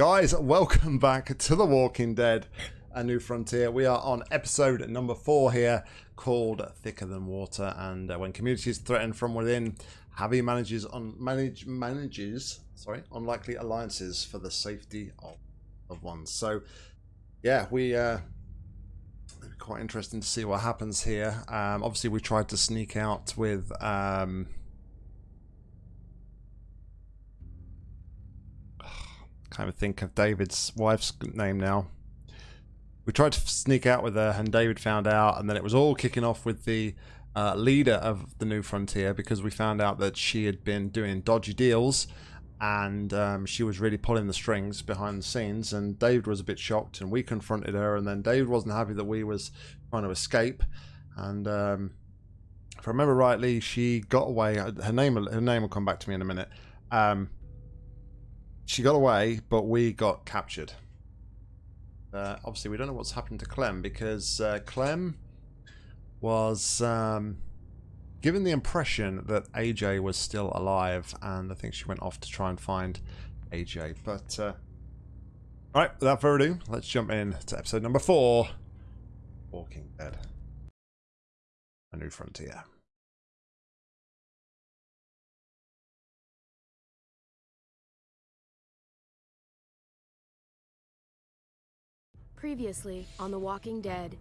Guys, welcome back to The Walking Dead, A New Frontier. We are on episode number four here called Thicker Than Water. And uh, when community is threatened from within, Javi manages on manage manages sorry unlikely alliances for the safety of, of ones. So yeah, we uh quite interesting to see what happens here. Um obviously we tried to sneak out with um kind of think of David's wife's name now. We tried to sneak out with her, and David found out, and then it was all kicking off with the uh, leader of the New Frontier because we found out that she had been doing dodgy deals and um, she was really pulling the strings behind the scenes and David was a bit shocked and we confronted her and then David wasn't happy that we was trying to escape and um, if I remember rightly she got away her name her name will come back to me in a minute um, she got away, but we got captured. Uh, obviously, we don't know what's happened to Clem because uh, Clem was um, given the impression that AJ was still alive, and I think she went off to try and find AJ. But uh, all right, without further ado, let's jump in to episode number four: Walking Dead: A New Frontier. Previously on The Walking Dead.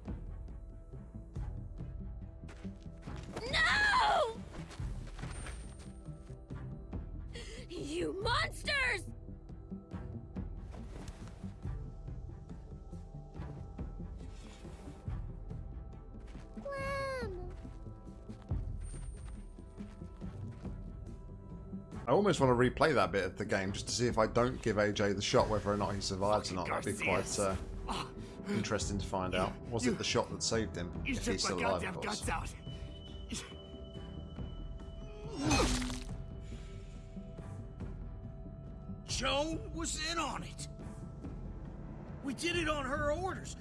No! You monsters! I almost want to replay that bit of the game just to see if I don't give AJ the shot, whether or not he survives or not. That'd be quite uh, interesting to find out. Was it the shot that saved him? If he's still alive, of course. Joan was in on it. We did it on her orders.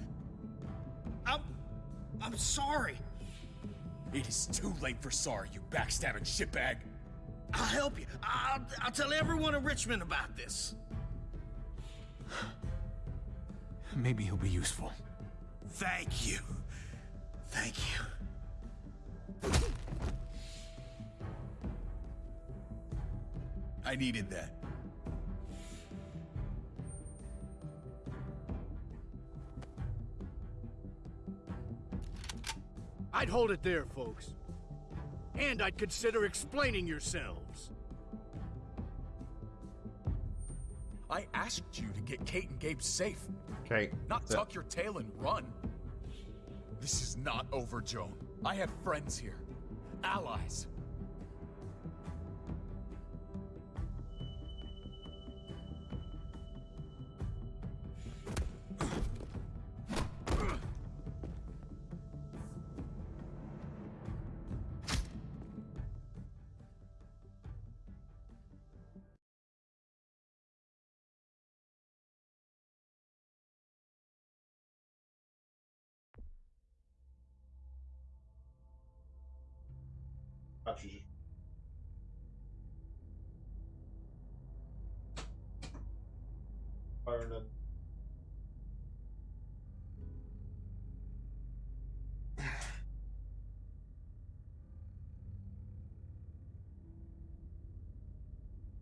I'm... I'm sorry. It is too late for sorry, you backstabbing shitbag. I'll help you. I'll, I'll tell everyone in Richmond about this. Maybe he'll be useful. Thank you. Thank you. I needed that. I'd hold it there, folks. And I'd consider explaining yourselves. I asked you to get Kate and Gabe safe. Kate. Not tuck your tail and run. This is not over, Joan. I have friends here. Allies.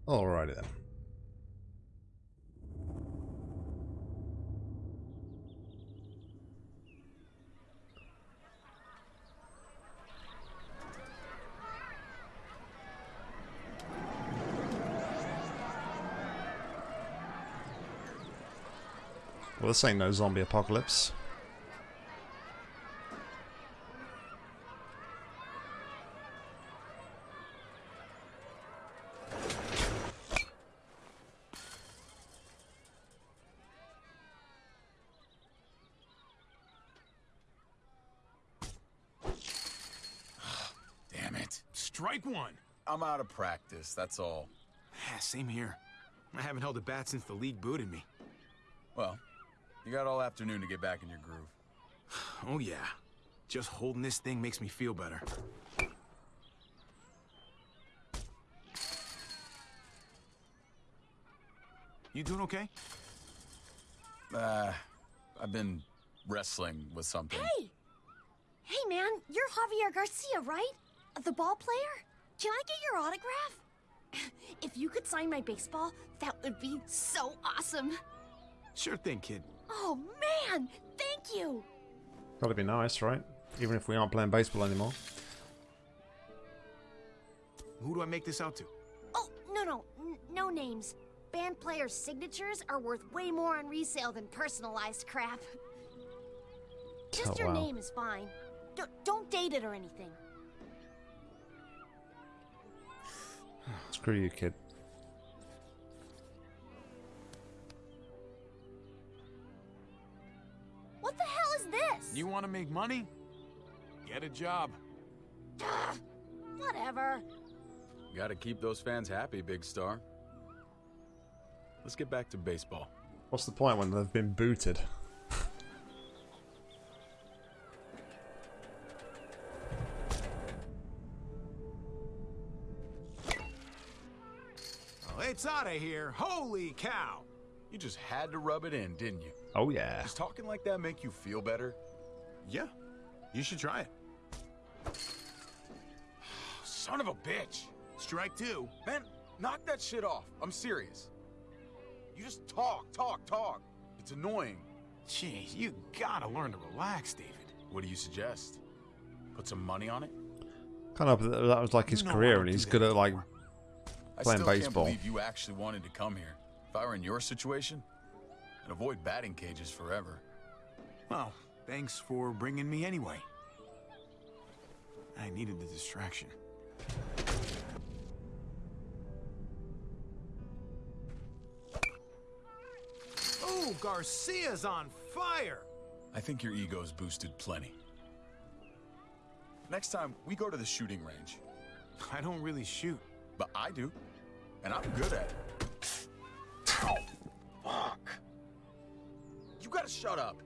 Alrighty then. Well, this ain't no zombie apocalypse. Damn it. Strike one. I'm out of practice, that's all. Ah, Same here. I haven't held a bat since the league booted me. Well, you got all afternoon to get back in your groove. Oh yeah. Just holding this thing makes me feel better. You doing okay? Uh, I've been wrestling with something. Hey! Hey, man, you're Javier Garcia, right? The ball player? Can I get your autograph? if you could sign my baseball, that would be so awesome. Sure thing, kid. Oh, man! Thank you! Gotta be nice, right? Even if we aren't playing baseball anymore. Who do I make this out to? Oh, no, no, n- no names. Band players' signatures are worth way more on resale than personalized crap. Oh, Just Oh, your wow. name is fine. D- don't date it or anything. Screw you, kid. What the hell is this? You want to make money? Get a job. Whatever. Gotta keep those fans happy, big star. Let's get back to baseball. What's the point when they've been booted? It's out of here. Holy cow. You just had to rub it in, didn't you? Oh yeah. Does talking like that make you feel better? Yeah, you should try it. Son of a bitch! Strike two. Man, knock that shit off. I'm serious. You just talk, talk, talk. It's annoying. Jeez, you gotta learn to relax, David. What do you suggest? Put some money on it? Kind of that was like his You know I career, and he's that good at like anymore. I Playing still baseball. can't believe you actually wanted to come here. If I were in your situation, I'd avoid batting cages forever. Well, thanks for bringing me anyway. I needed the distraction. Oh, Garcia's on fire! I think your ego's boosted plenty. Next time, we go to the shooting range. I don't really shoot. But I do. And I'm good at it. Ow. Fuck. You gotta shut up.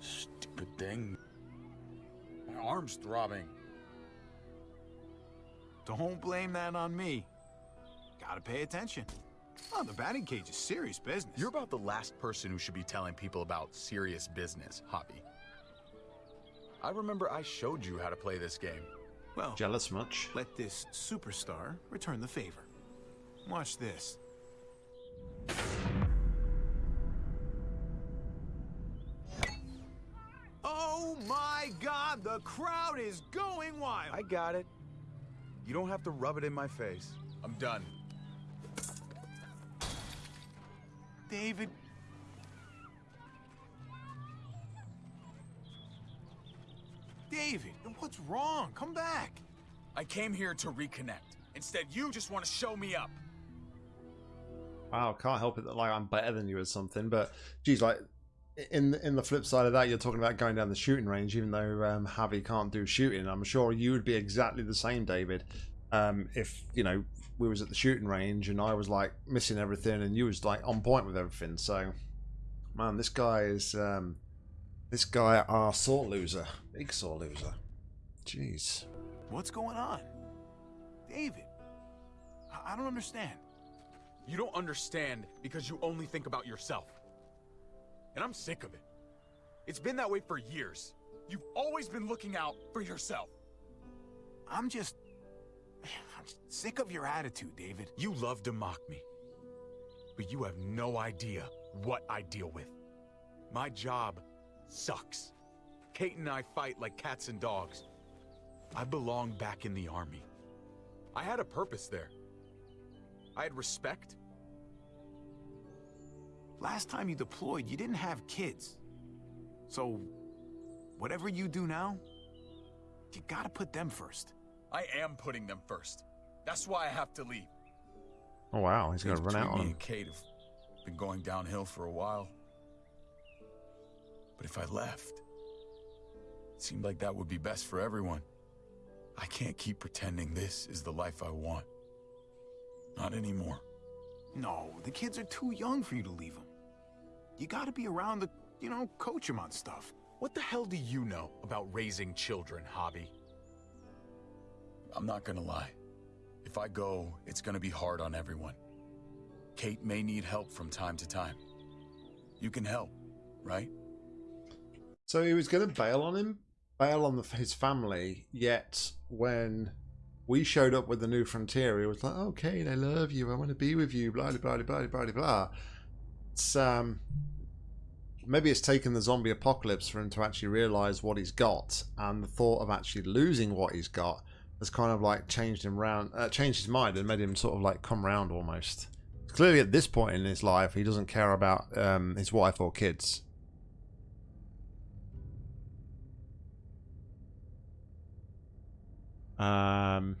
Stupid thing. My arm's throbbing. Don't blame that on me. Gotta pay attention. Oh, the batting cage is serious business. You're about the last person who should be telling people about serious business, Javi. I remember I showed you how to play this game. Well. jealous much. Let this superstar return the favor. Watch this. Oh my god, the crowd is going wild! I got it. You don't have to rub it in my face. I'm done. David. David, what's wrong? Come back. I came here to reconnect. Instead, you just want to show me up. Wow, can't help it that like I'm better than you or something. But geez, like in in the flip side of that, you're talking about going down the shooting range, even though um, Javi can't do shooting. I'm sure you would be exactly the same, David. Um, if you know we was at the shooting range and I was like missing everything, and you was like on point with everything. So, man, this guy is um, this guy are sore loser, big sore loser. Jeez. What's going on? David. I, I don't understand. You don't understand because you only think about yourself. And I'm sick of it. It's been that way for years. You've always been looking out for yourself. I'm just. I'm sick of your attitude, David. You love to mock me. But you have no idea what I deal with. My job sucks. Kate and I fight like cats and dogs. I belong back in the army. I had a purpose there. I had respect. Last time you deployed, you didn't have kids. So, whatever you do now, you gotta put them first. I am putting them first. That's why I have to leave. Oh wow, he's gonna run out on me him. and Kate have been going downhill for a while. But if I left, it seemed like that would be best for everyone. I can't keep pretending this is the life I want. Not anymore. No, the kids are too young for you to leave them. You gotta be around to, you know, coach them on stuff. What the hell do you know about raising children, Javi? I'm not gonna lie. If I go, it's gonna be hard on everyone. Kate may need help from time to time. You can help, right? So he was going to bail on him, bail on the, his family. Yet when we showed up with the new frontier, he was like, okay, I love you. I want to be with you." Blah blah blah blah blah blah. It's um, maybe it's taken the zombie apocalypse for him to actually realize what he's got, and the thought of actually losing what he's got has kind of like changed him round, uh, changed his mind, and made him sort of like come round almost. Clearly, at this point in his life, he doesn't care about um, his wife or kids. Um,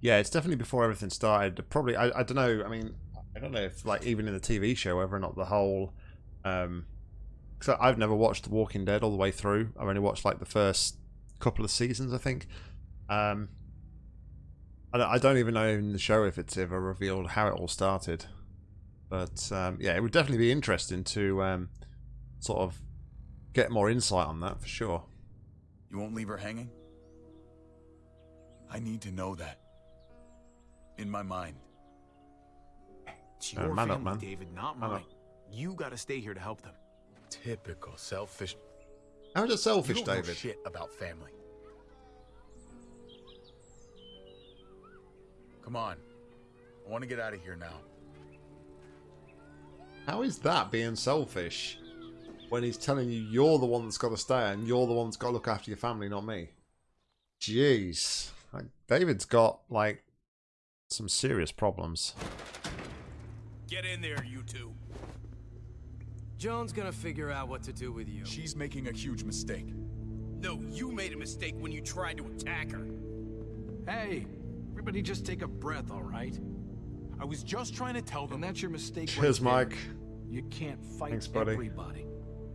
yeah, it's definitely before everything started. Probably, I, I don't know. I mean, I don't know if like even in the TV show, whether or not the whole. Um, because I've never watched The Walking Dead all the way through. I've only watched like the first couple of seasons, I think. Um, I don't, I don't even know in the show if it's ever revealed how it all started. But um, yeah, it would definitely be interesting to um, sort of get more insight on that for sure. You won't leave her hanging? I need to know that. In my mind. It's Uh, your man up, family, man. David, not Man mine. up. You gotta stay here to help them. Typical selfish. How is it You selfish, don't know David? shit about family. Come on. I want to get out of here now. How is that being selfish when he's telling you you're the one that's got to stay and you're the one that's got to look after your family, not me? Jeez. Like, David's got, like, some serious problems. Get in there, you two. Joan's gonna figure out what to do with you. She's making a huge mistake. No, you made a mistake when you tried to attack her. Hey, everybody just take a breath, all right? I was just trying to tell them. And that's your mistake Cheers, right there. Mike. You can't fight Thanks, buddy. everybody.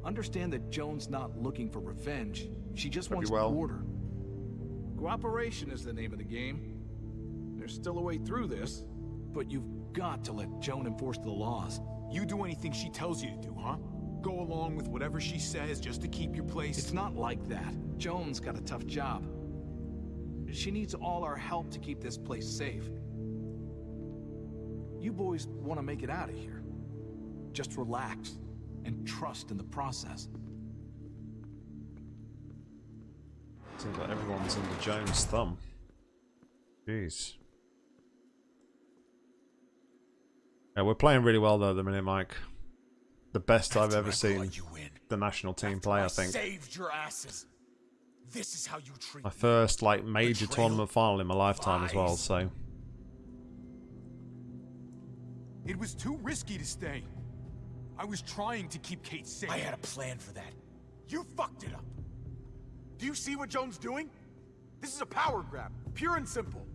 Understand that Joan's not looking for revenge. She just Hope wants you well. order. Cooperation is the name of the game. There's still a way through this, but you've got to let Joan enforce the laws. You do anything she tells you to do, huh? Go along with whatever she says just to keep your place. It's not like that. Joan's got a tough job. She needs all our help to keep this place safe. You boys want to make it out of here. Just relax and trust in the process. Seems like everyone's under Joan's thumb. Jeez. Yeah, we're playing really well though at the minute, Mike. The best I've ever seen you in, the national team after play, I I think. saved your asses. This is how you treat My first like major tournament final in my lifetime as well, so It was too risky to stay. I was trying to keep Kate safe. I had a plan for that. You fucked it up. Do you see what Joan's doing? This is a power grab, pure and simple.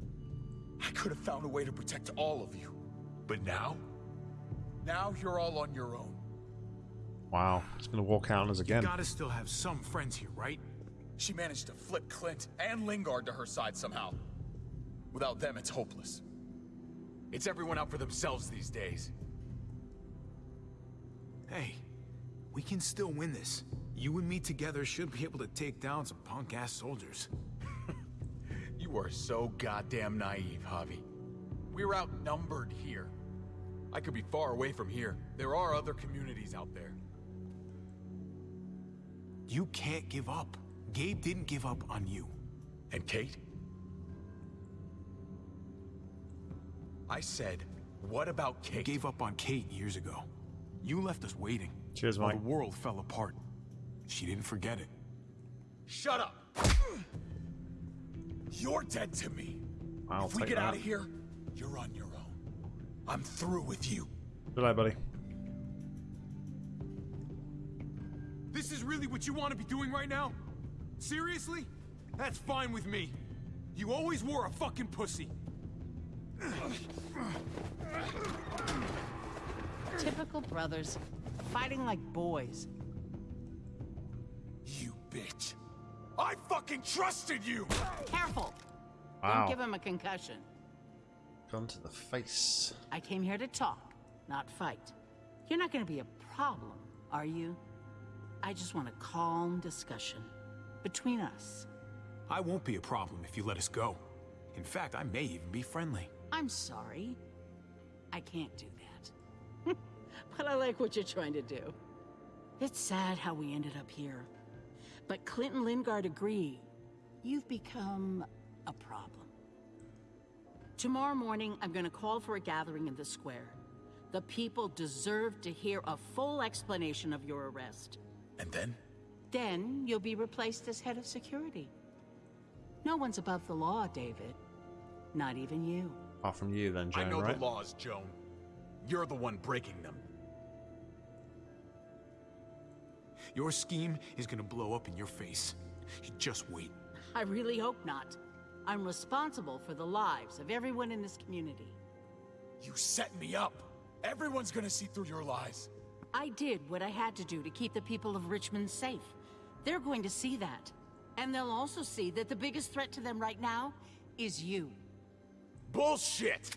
I could have found a way to protect all of you. But now? Now you're all on your own. wow. He's gonna walk out on us You again. gotta still have some friends here, right? She managed to flip Clint and Lingard to her side somehow. Without them, it's hopeless. It's everyone out for themselves these days. Hey, we can still win this. You and me together should be able to take down some punk-ass soldiers. You are so goddamn naive, Javi. We're outnumbered here. I could be far away from here. There are other communities out there. You can't give up. Gabe didn't give up on you. And Kate? I said, what about You Kate? gave up on Kate years ago. You left us waiting. Cheers, while Mike. the world fell apart. She didn't forget it. Shut up! You're dead to me. I'll if we get that. out of here, you're on your own. I'm through with you. Good night, buddy. This is really what you want to be doing right now? Seriously? That's fine with me. You always were a fucking pussy. Typical brothers, fighting like boys. You bitch. I fucking trusted you! Careful! Wow. Don't give him a concussion. Gun to the face. I came here to talk, not fight. You're not gonna be a problem, are you? I just want a calm discussion between us. I won't be a problem if you let us go. In fact, I may even be friendly. I'm sorry. I can't do that. but I like what you're trying to do. It's sad how we ended up here. But Clint and Lingard agree. You've become a problem. Tomorrow morning, I'm gonna call for a gathering in the square. The people deserve to hear a full explanation of your arrest. And then? Then you'll be replaced as head of security. No one's above the law, David. Not even you. Apart from you, then, Joan, I know right? the laws, Joan. You're the one breaking them. Your scheme is gonna blow up in your face. You just wait. I really hope not. I'm responsible for the lives of everyone in this community. You set me up. Everyone's gonna see through your lies. I did what I had to do to keep the people of Richmond safe. They're going to see that. And they'll also see that the biggest threat to them right now is you. Bullshit!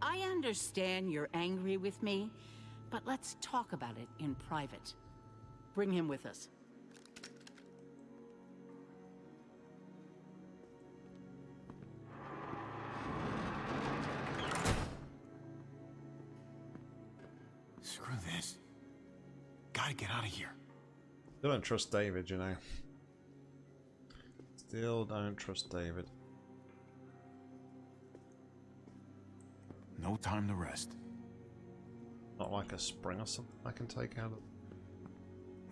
I understand you're angry with me, but let's talk about it in private. Bring him with us. Screw this. Gotta get out of here. Still don't trust David, you know. Still don't trust David. No time to rest. Not like a spring or something I can take out of.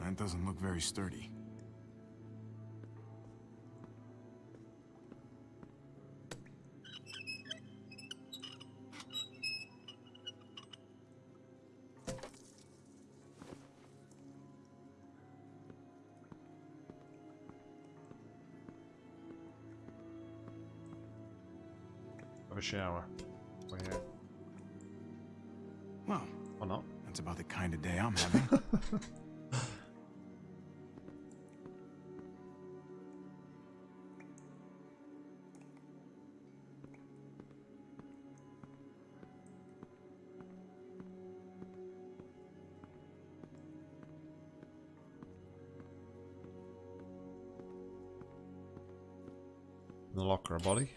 That doesn't look very sturdy. Have a shower. We're here. Well, Or not. that's about the kind of day I'm having. body.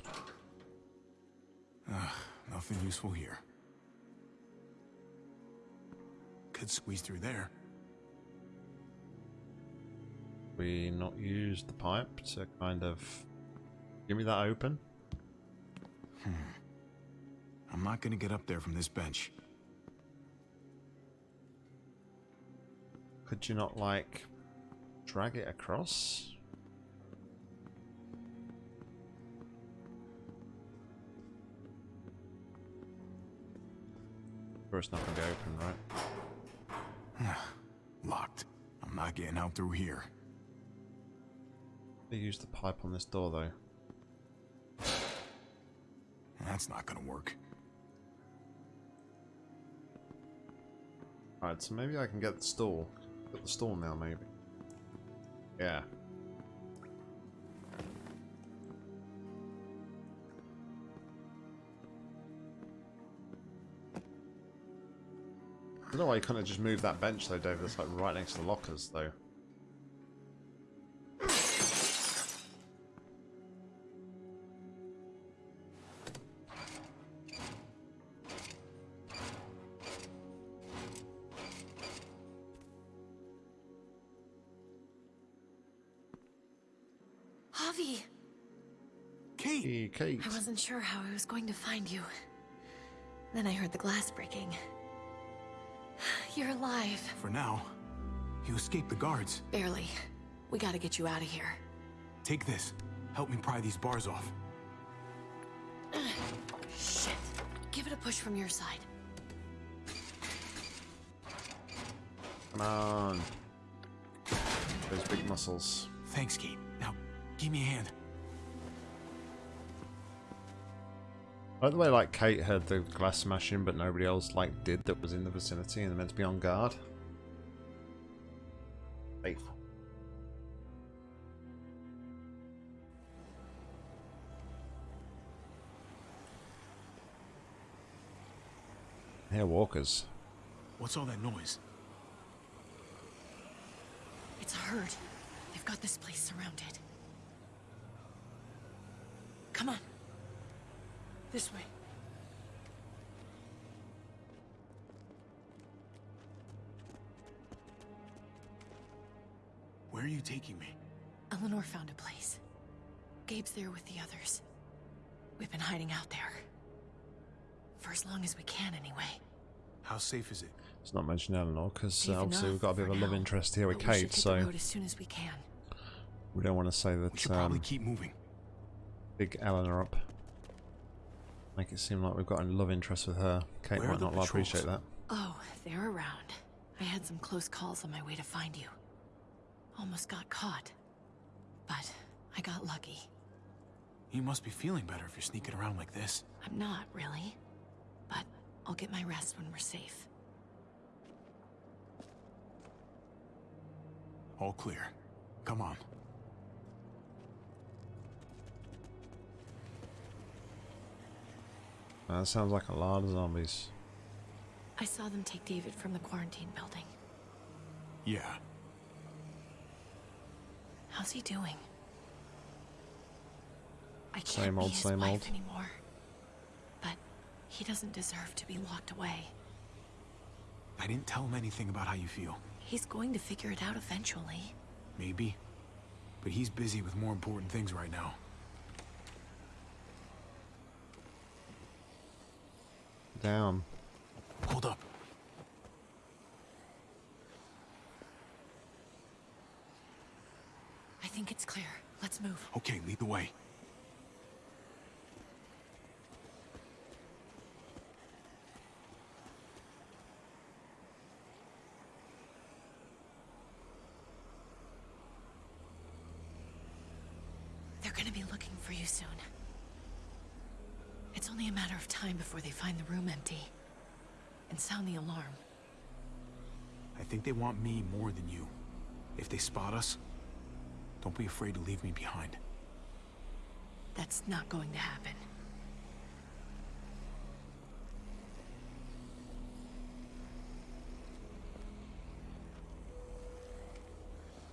Ugh, nothing useful here. Could squeeze through there. We not use the pipe to kind of give me that open. Hmm. I'm not gonna get up there from this bench. Could you not like drag it across? Or it's not gonna be open, right? Locked. I'm not getting out through here. They use the pipe on this door though. That's not gonna work. Alright, so maybe I can get the stool. Get the stool now, maybe. Yeah. Don't know why you couldn't have just moved that bench though, David. That's like right next to the lockers though. Javi, Kate! Kate. I wasn't sure how I was going to find you. Then I heard the glass breaking. You're alive. For now, you escaped the guards. Barely. We gotta get you out of here. Take this. Help me pry these bars off. Shit. Give it a push from your side. Come on. Those big muscles. Thanks, Kate. Now, give me a hand. I like the way like Kate heard the glass smashing, but nobody else like did that was in the vicinity and meant to be on guard. Faithful. Here, walkers. What's all that noise? It's a herd. They've got this place surrounded. Come on. This way. Where are you taking me? Eleanor found a place. Gabe's there with the others. We've been hiding out there. For as long as we can, anyway. How safe is it? It's not mentioning Eleanor, because uh, obviously we've got a bit of a love interest here with Kate, so... as soon as we can. We don't want to say that, we should um, probably keep moving. Big Eleanor up. Make it seem like we've got a love interest with her. Kate Where might not patrols? appreciate that. Oh, they're around. I had some close calls on my way to find you. Almost got caught. But I got lucky. You must be feeling better if you're sneaking around like this. I'm not, really. But I'll get my rest when we're safe. All clear. Come on. That sounds like a lot of zombies. I saw them take David from the quarantine building. Yeah. How's he doing? I can't Same be his same wife old. anymore. But he doesn't deserve to be locked away. I didn't tell him anything about how you feel. He's going to figure it out eventually. Maybe. But he's busy with more important things right now. Down. Hold up. I think it's clear. Let's move. Okay, lead the way. They're gonna be looking for you soon. It's only a matter of time before they find the room empty and sound the alarm. I think they want me more than you. If they spot us, don't be afraid to leave me behind. That's not going to happen.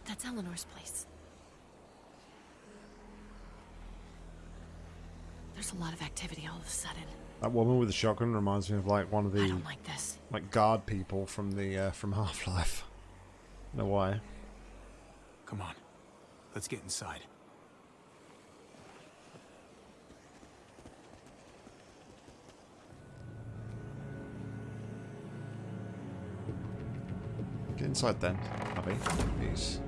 That's Eleanor's place. There's a lot of activity all of a sudden. That woman with the shotgun reminds me of like one of I the don't like this. like guard people from the uh, from Half Life. No why? Come on. Let's get inside. Get inside then, Javi. Please.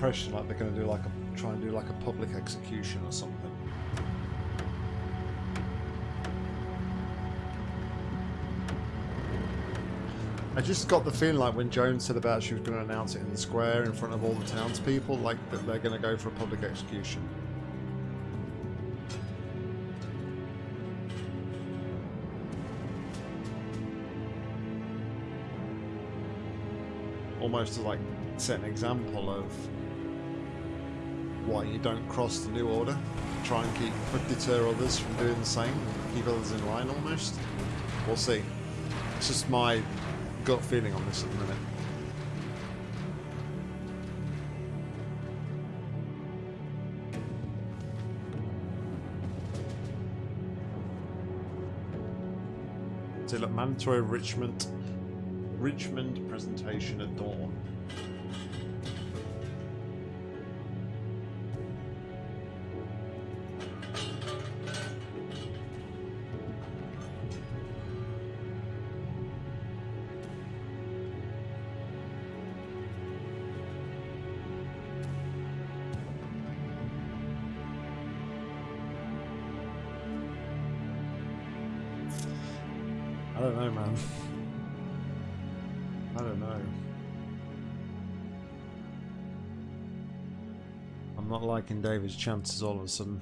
Impression like they're going to do like a try and do like a public execution or something? I just got the feeling like when Jones said about she was going to announce it in the square in front of all the townspeople, like that they're going to go for a public execution. Almost to like set an example of why you don't cross the new order. Try and keep deter others from doing the same. Keep others in line almost. We'll see. It's just my gut feeling on this at the minute. So look, mandatory Richmond Richmond presentation at dawn. Not David's chances all of a sudden.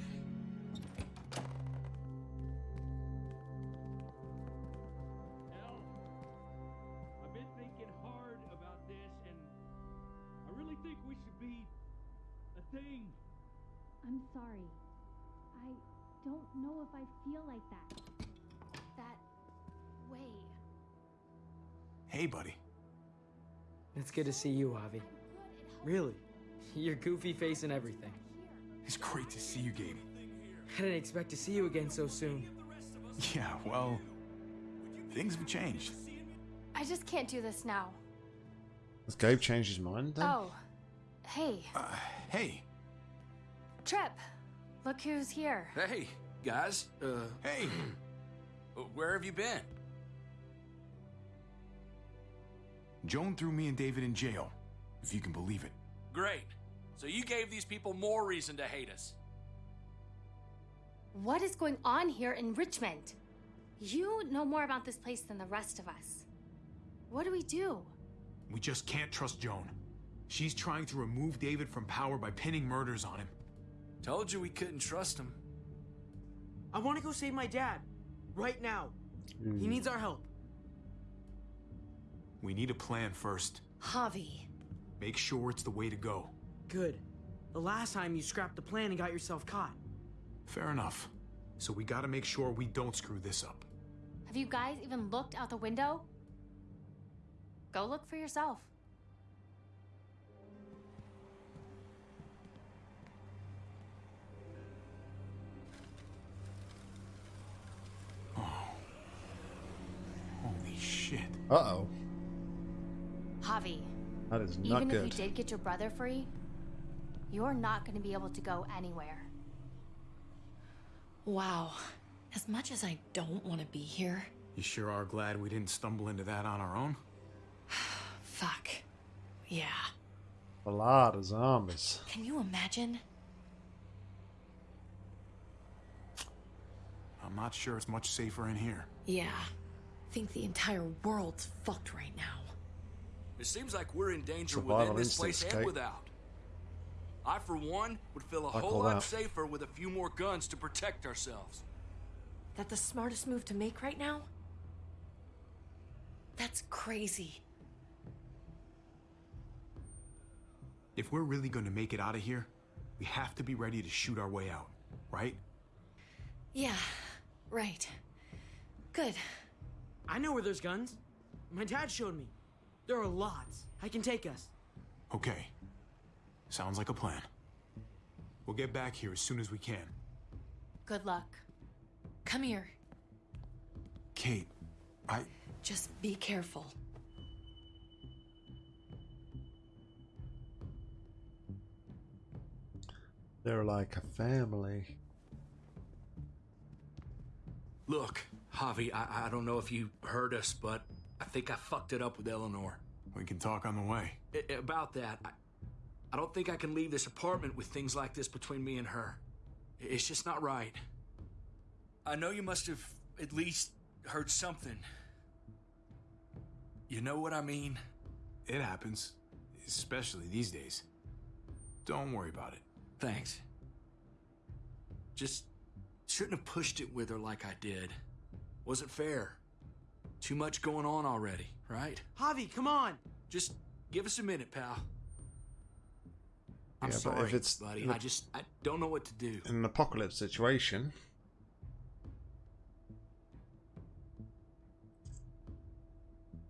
I've been thinking hard about this, and I really think we should be a thing. I'm sorry. I don't know if I feel like that. That away. Hey, buddy. It's good to see you, Javi. Really. Your goofy face and everything. It's great to see you, Gabe. I didn't expect to see you again so soon. Yeah, well, things have changed. I just can't do this now. Has Gabe changed his mind then? Oh. Hey, Uh, hey, Tripp. Look who's here. Hey, guys. Uh, hey. where have you been? Joan threw me and David in jail, if you can believe it. Great. So you gave these people more reason to hate us. What is going on here in Richmond? You know more about this place than the rest of us. What do we do? We just can't trust Joan. She's trying to remove David from power by pinning murders on him. Told you we couldn't trust him. I want to go save my dad. Right now. He hmm. needs our help. We need a plan first. Javi. Make sure it's the way to go. Good. The last time you scrapped the plan and got yourself caught. Fair enough. So we gotta make sure we don't screw this up. Have you guys even looked out the window? Go look for yourself. Holy shit. Uh oh. Javi, That is not even good. if you did get your brother free, you're not going to be able to go anywhere. Wow. As much as I don't want to be here, You sure are glad we didn't stumble into that on our own? fuck. Yeah. A lot of zombies. Can you imagine? I'm not sure it's much safer in here. Yeah. Think the entire world's fucked right now. It seems like we're in danger Survival within this place instincts, and Kate. whole I, for one, would feel a I whole lot out. safer with a few more guns to protect ourselves. That the smartest move to make right now? That's crazy. If we're really gonna make it out of here, we have to be ready to shoot our way out, right? Yeah, right. Good. I know where there's guns. My dad showed me. There are lots. I can take us. Okay. Sounds like a plan. We'll get back here as soon as we can. Good luck. Come here. Kate, I. Just be careful. They're like a family. Look, Javi, I, I don't know if you heard us, but I think I fucked it up with Eleanor. We can talk on the way. I- about that, I, I don't think I can leave this apartment with things like this between me and her. It's just not right. I know you must have at least heard something. You know what I mean? It happens, especially these days. Don't worry about it. Thanks. Just shouldn't have pushed it with her like I did. Wasn't fair. Too much going on already, right? Javi, come on. Just give us a minute, pal. I'm Yeah, but if it's- buddy. look- I just I don't know what to do. In an apocalypse situation,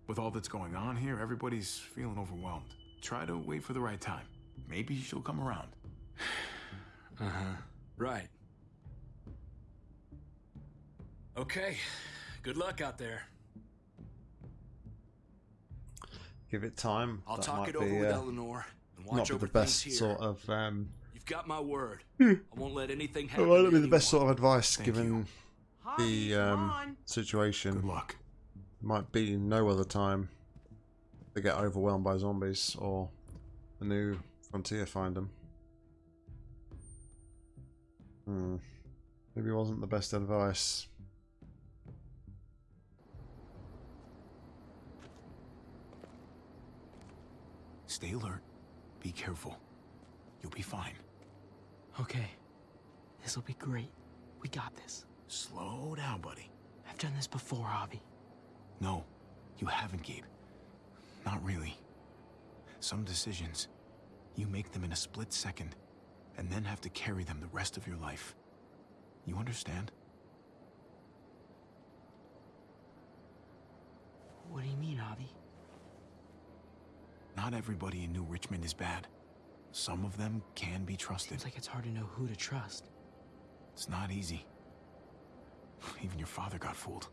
With all that's going on here, everybody's feeling overwhelmed. Try to wait for the right time. Maybe she'll come around. Uh huh. Right. Okay. Good luck out there. give it time. I'll that talk it over be, with uh, Eleanor and not be the best here. sort of. Um, You've got my word. Hmm. I won't let anything happen. it happen. might not to be the best sort of advice Thank given the um, situation. Good luck. Might be no other time they get overwhelmed by zombies or the new frontier find them. Hmm. Maybe it wasn't the best advice. Stay alert. Be careful. You'll be fine. Okay. This'll be great. We got this. Slow down, buddy. I've done this before, Javi. No, you haven't, Gabe. Not really. Some decisions, you make them in a split second, and then have to carry them the rest of your life. You understand? What do you mean, Javi? Not everybody in New Richmond is bad. Some of them can be trusted. Seems like it's hard to know who to trust. It's not easy. Even your father got fooled.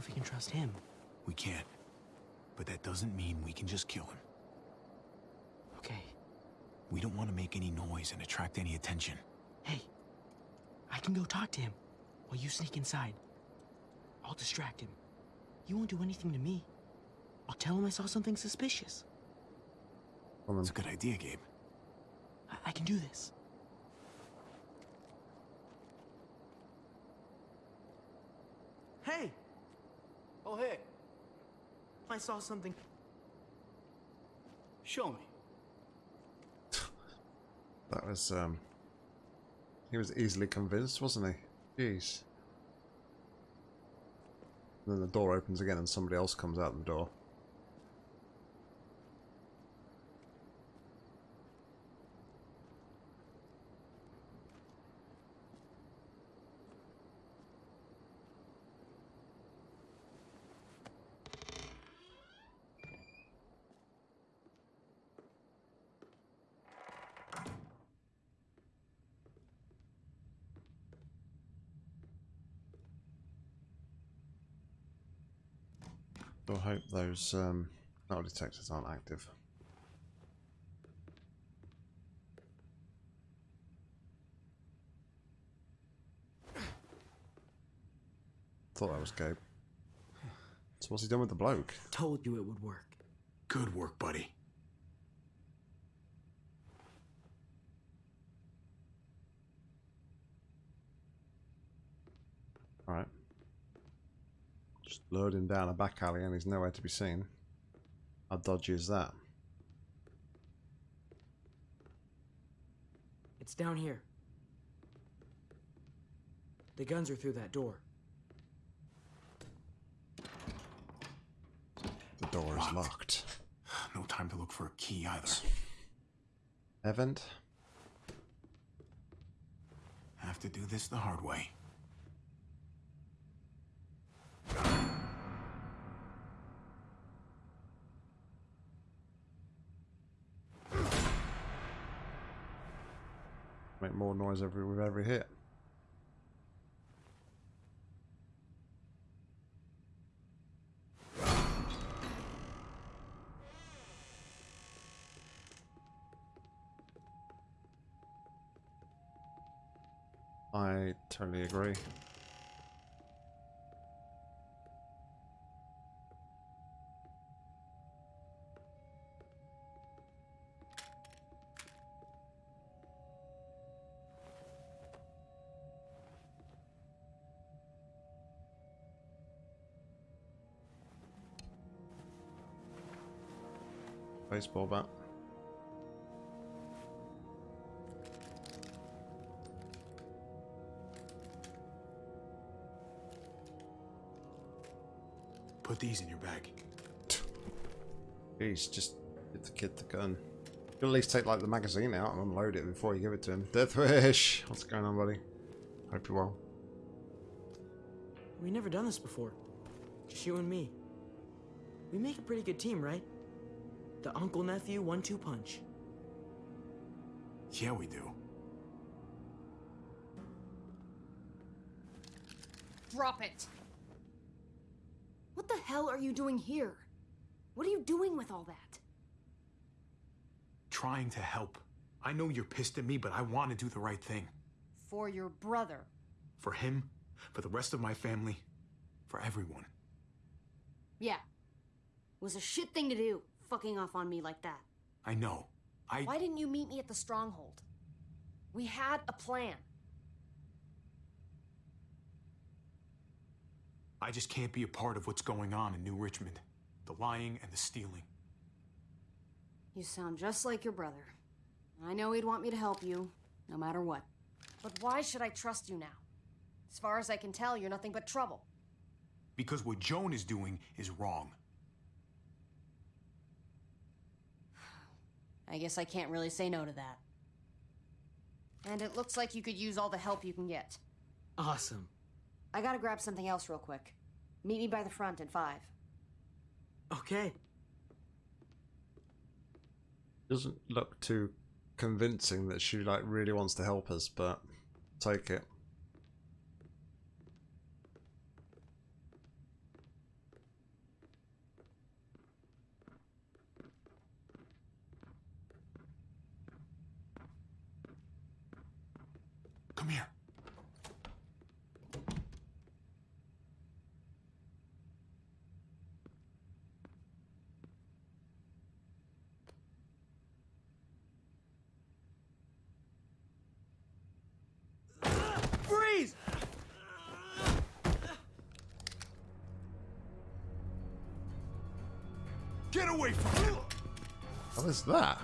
If we can trust him? We can't. But that doesn't mean we can just kill him. Okay. We don't want to make any noise and attract any attention. Hey, I can go talk to him while you sneak inside. I'll distract him. He won't do anything to me. I'll tell him I saw something suspicious. That's a good idea, Gabe. I, I can do this. Hey! Oh, hey. I saw something. Show me. That was, um... He was easily convinced, wasn't he? Jeez. And then the door opens again and somebody else comes out the door. So I hope those um, metal detectors aren't active. Thought that was Gabe. So what's he done with the bloke? Told you it would work. Good work, buddy. Alright. Just lured him down a back alley and he's nowhere to be seen. How dodgy is that? It's down here. The guns are through that door. The door is locked. No time to look for a key either. Event? Have to do this the hard way. Make more noise every with every hit. I totally agree. Baseball bat. Put these in your bag. Jeez, just give the kid the gun. You at least take like the magazine out and unload it before you give it to him. Deathwish! What's going on, buddy? Hope you're well. We never done this before. Just you and me. We make a pretty good team, right? The uncle nephew one two punch. Yeah, we do. Drop it! What the hell are you doing here? What are you doing with all that? Trying to help. I know you're pissed at me, but I want to do the right thing. For your brother. For him, for the rest of my family, for everyone. Yeah. It was a shit thing to do, fucking off on me like that. I know. I. Why didn't you meet me at the stronghold? We had a plan. I just can't be a part of what's going on in New Richmond. The lying and the stealing. You sound just like your brother. I know he'd want me to help you, no matter what. But why should I trust you now? As far as I can tell, you're nothing but trouble. Because what Joan is doing is wrong. I guess I can't really say no to that. And it looks like you could use all the help you can get. Awesome. I gotta grab something else real quick. Meet me by the front in five. Okay. Doesn't look too convincing that she like really wants to help us, but take it. Come here. Freeze! Get away from him! What is that?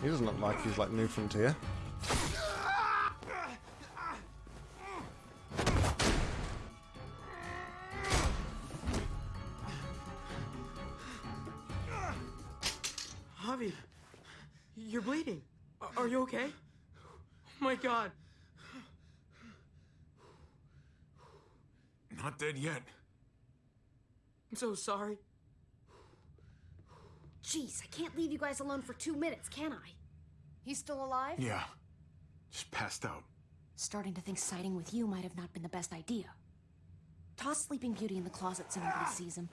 He doesn't look like he's like New Frontier. Dead yet. I'm so sorry. Jeez, I can't leave you guys alone for two minutes, can I? He's still alive? Yeah. Just passed out. Starting to think siding with you might have not been the best idea. Toss Sleeping Beauty in the closet so nobody sees him.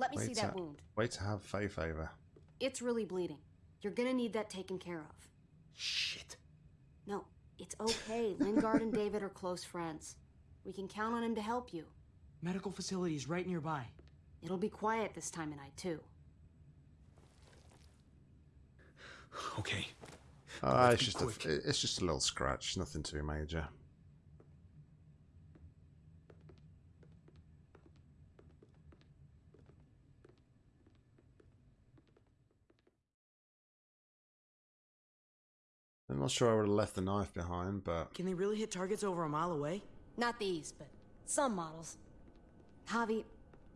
Let me see Wait that wound. wait to have Faith over. It's really bleeding. You're gonna need that taken care of. Shit. No, it's okay. Lingard and David are close friends. We can count on him to help you. Medical facility is right nearby. It'll be quiet this time of night, too. Okay. Ah, it's just quick. a, it's just a little scratch, nothing too major. I'm not sure I would have left the knife behind, but Can they really hit targets over a mile away? Not these, but some models. Javi,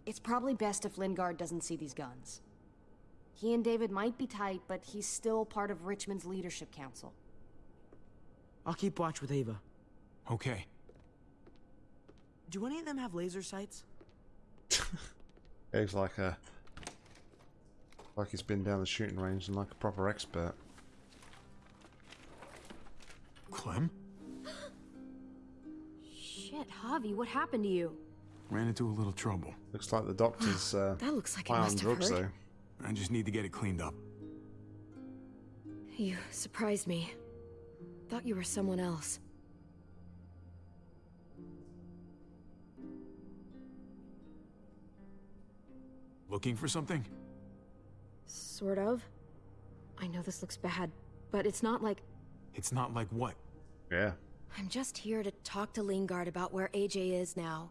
it's probably best if Lingard doesn't see these guns. He and David might be tight, but he's still part of Richmond's leadership council. I'll keep watch with Ava. Okay. Do any of them have laser sights? Dave's like a like he's been down the shooting range and like a proper expert. Clem? Shit, Javi, what happened to you? Ran into a little trouble. Looks like the doctor's uh, That looks like it high on must have drugs hurt. though. I just need to get it cleaned up. You surprised me. Thought you were someone else. Looking for something? Sort of. I know this looks bad, but it's not like It's not like what? Yeah. I'm just here to talk to Lingard about where AJ is now.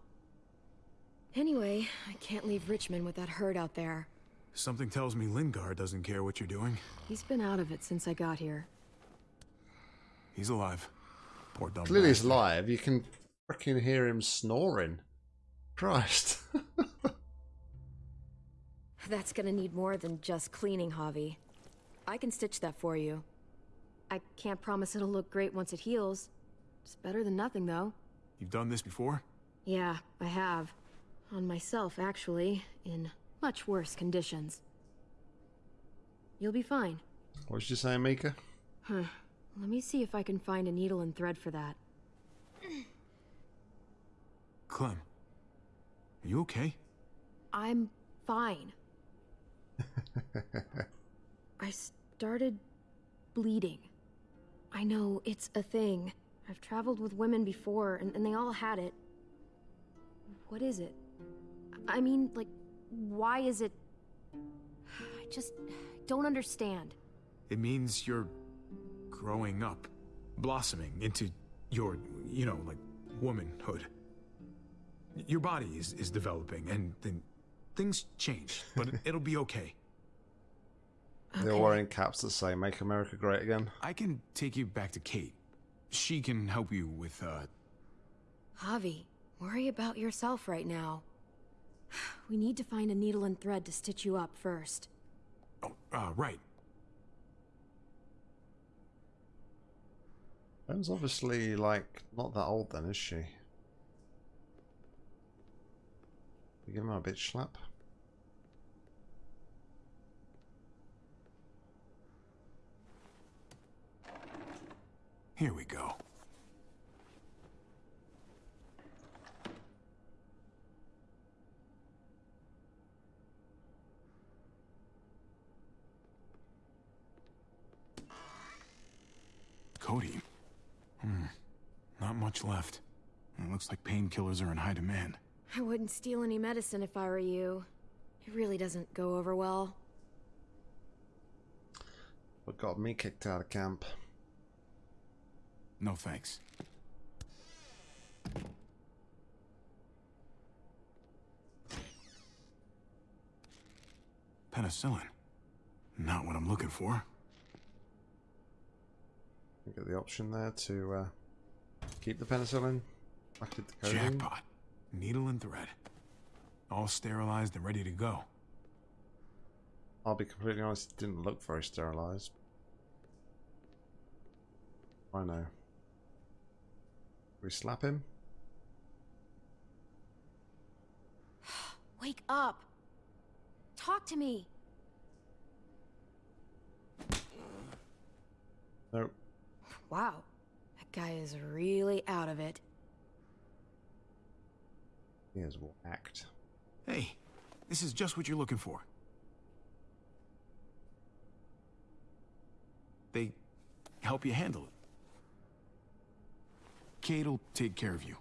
Anyway, I can't leave Richmond with that herd out there. Something tells me Lingard doesn't care what you're doing. He's been out of it since I got here. He's alive. Poor dumb Clearly he's bastard. live. You can freaking hear him snoring. Christ. That's gonna need more than just cleaning, Javi. I can stitch that for you. I can't promise it'll look great once it heals. It's better than nothing, though. You've done this before? Yeah, I have. On myself, actually, in much worse conditions. You'll be fine. what was you saying, Mika? Huh. Let me see if I can find a needle and thread for that. Clem. Are you okay? I'm fine. I started bleeding. I know, it's a thing. I've traveled with women before, and, and they all had it. What is it? I mean, like, why is it. I just don't understand. It means you're growing up, blossoming into your, you know, like womanhood. Your body is, is developing, and then things change, but it'll be okay. They're wearing caps that say "Make America Great Again." I can take you back to Kate. She can help you with, uh... Javi, worry about yourself right now. We need to find a needle and thread to stitch you up first. Uh, right. Ben's obviously, like, not that old then, is she? You give him a bitch slap? Here we go. Cody. Hmm. Not much left. It looks like painkillers are in high demand. I wouldn't steal any medicine if I were you. It really doesn't go over well. What got me kicked out of camp? No thanks. Penicillin. Not what I'm looking for. You get the option there to uh, keep the penicillin. Back the codeine. Jackpot. Needle and thread. All sterilized and ready to go. I'll be completely honest, it didn't look very sterilized. I know. We slap him? Wake up! Talk to me! Nope. Wow, that guy is really out of it. He is act. Hey, this is just what you're looking for. They help you handle it. Kate'll take care of you.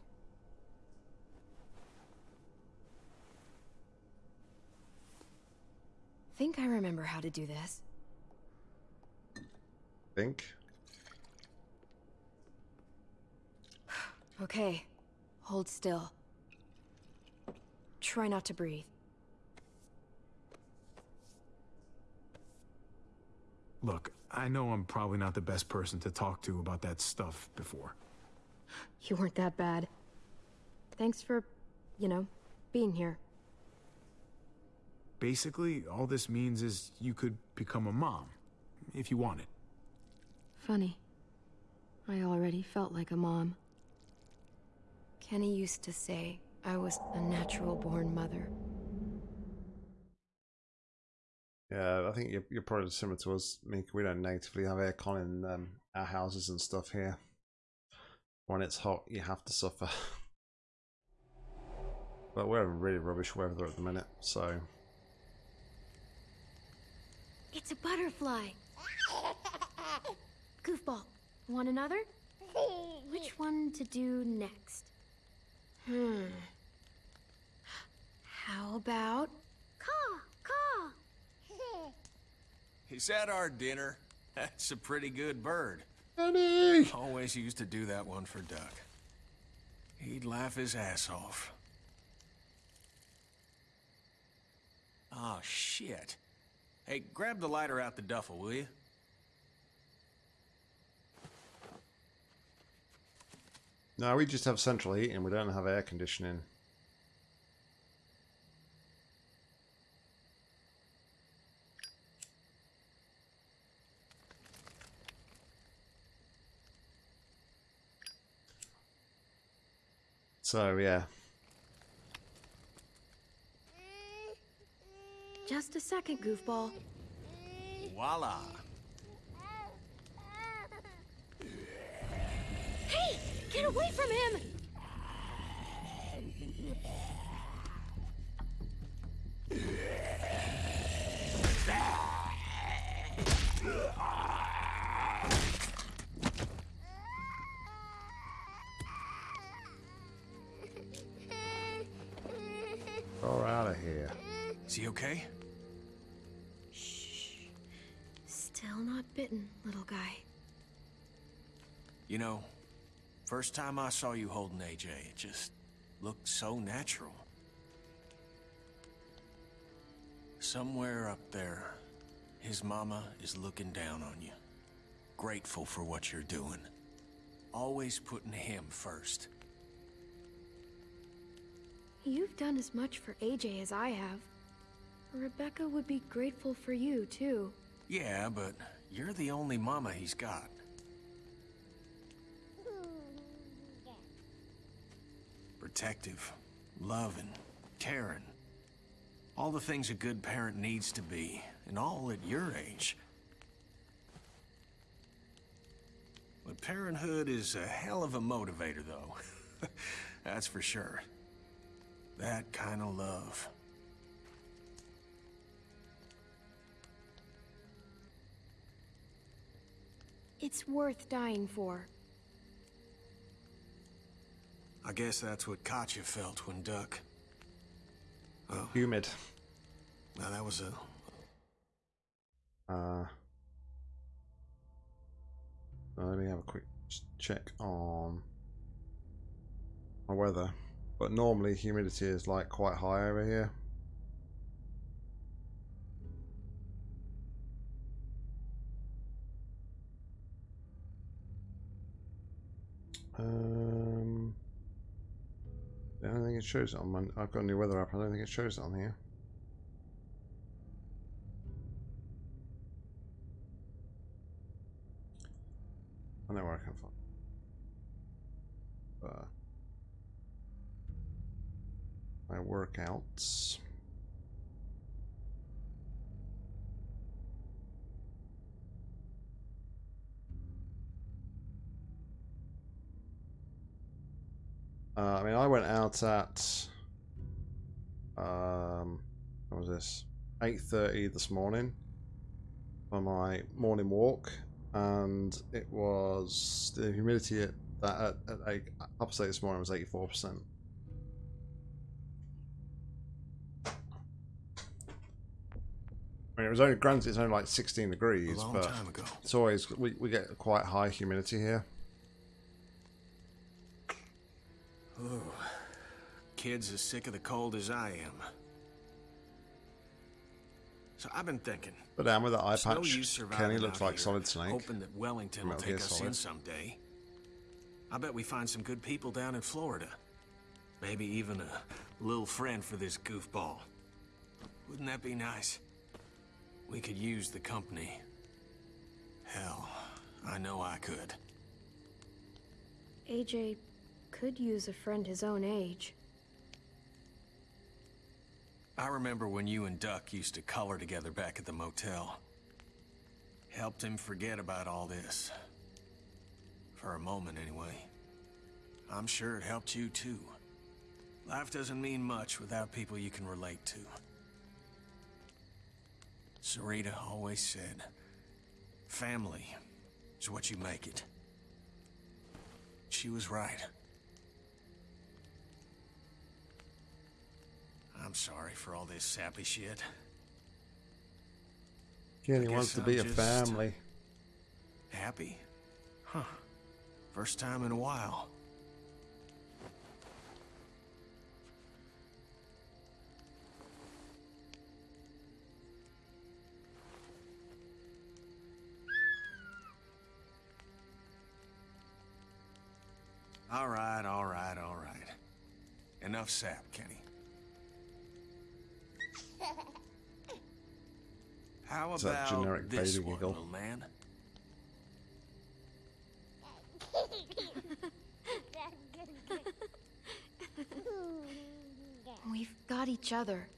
Think I remember how to do this. Think? Okay, hold still. Try not to breathe. Look, I know I'm probably not the best person to talk to about that stuff before. You weren't that bad. Thanks for, you know, being here. Basically, all this means is you could become a mom, if you wanted. Funny. I already felt like a mom. Kenny used to say I was a natural-born mother. Yeah, I think you're, you're probably similar to us, Mika. We don't natively have aircon in um, our houses and stuff here. When it's hot, you have to suffer. but we're really rubbish weather at the minute, so... It's a butterfly! Goofball, want another? Which one to do next? Hmm. How about... Caw, caw! Is that our dinner? That's a pretty good bird. Honey! Always used to do that one for Duck. He'd laugh his ass off. Oh, shit. Hey, grab the lighter out the duffel, will you? No, we just have central heating. We don't have air conditioning. So, yeah. Just a second, goofball. Voila. Hey! Get away from him! We're out of here. Is he okay? Shh. Still not bitten, little guy. You know, first time I saw you holding AJ, it just looked so natural. Somewhere up there, his mama is looking down on you. Grateful for what you're doing. Always putting him first. You've done as much for AJ as I have. Rebecca would be grateful for you, too. Yeah, but you're the only mama he's got. Protective, loving, caring. All the things a good parent needs to be, and all at your age. But parenthood is a hell of a motivator, though. That's for sure. That kind of love. It's worth dying for. I guess that's what Katjaa felt when Duck. Oh, Humid. now that was a Uh, let me have a quick check on my weather. But normally humidity is like quite high over here. Um, I don't think it shows it on my. I've got a new weather app. I don't think it shows it on here. I know where I can find. my workouts. Uh, I mean, I went out at, um, what was this, 8.30 this morning for my morning walk, and it was, the humidity at, that, at, at, at up this morning was 84%. Mean, it was only granted it's only like sixteen degrees, long but time ago. it's always we, we get quite high humidity here. Ooh. Kid's as sick of the cold as I am. So I've been thinking. But down with the eye no patch, surviving Kenny looks like here, Solid Snake. Hoping that Wellington will take us Solid. in someday. I bet we find some good people down in Florida. Maybe even a little friend for this goofball. Wouldn't that be nice? We could use the company. Hell, I know I could. AJ could use a friend his own age. I remember when you and Duck used to color together back at the motel. Helped him forget about all this. For a moment, anyway. I'm sure it helped you, too. Life doesn't mean much without people you can relate to. Sarita always said, family is what you make it. She was right. I'm sorry for all this sappy shit. Kenny wants to be I'm a family. Happy? Huh. First time in a while. All right, all right, all right. Enough sap, Kenny. How Is that about generic this baby one, giggle? little man? We've got each other.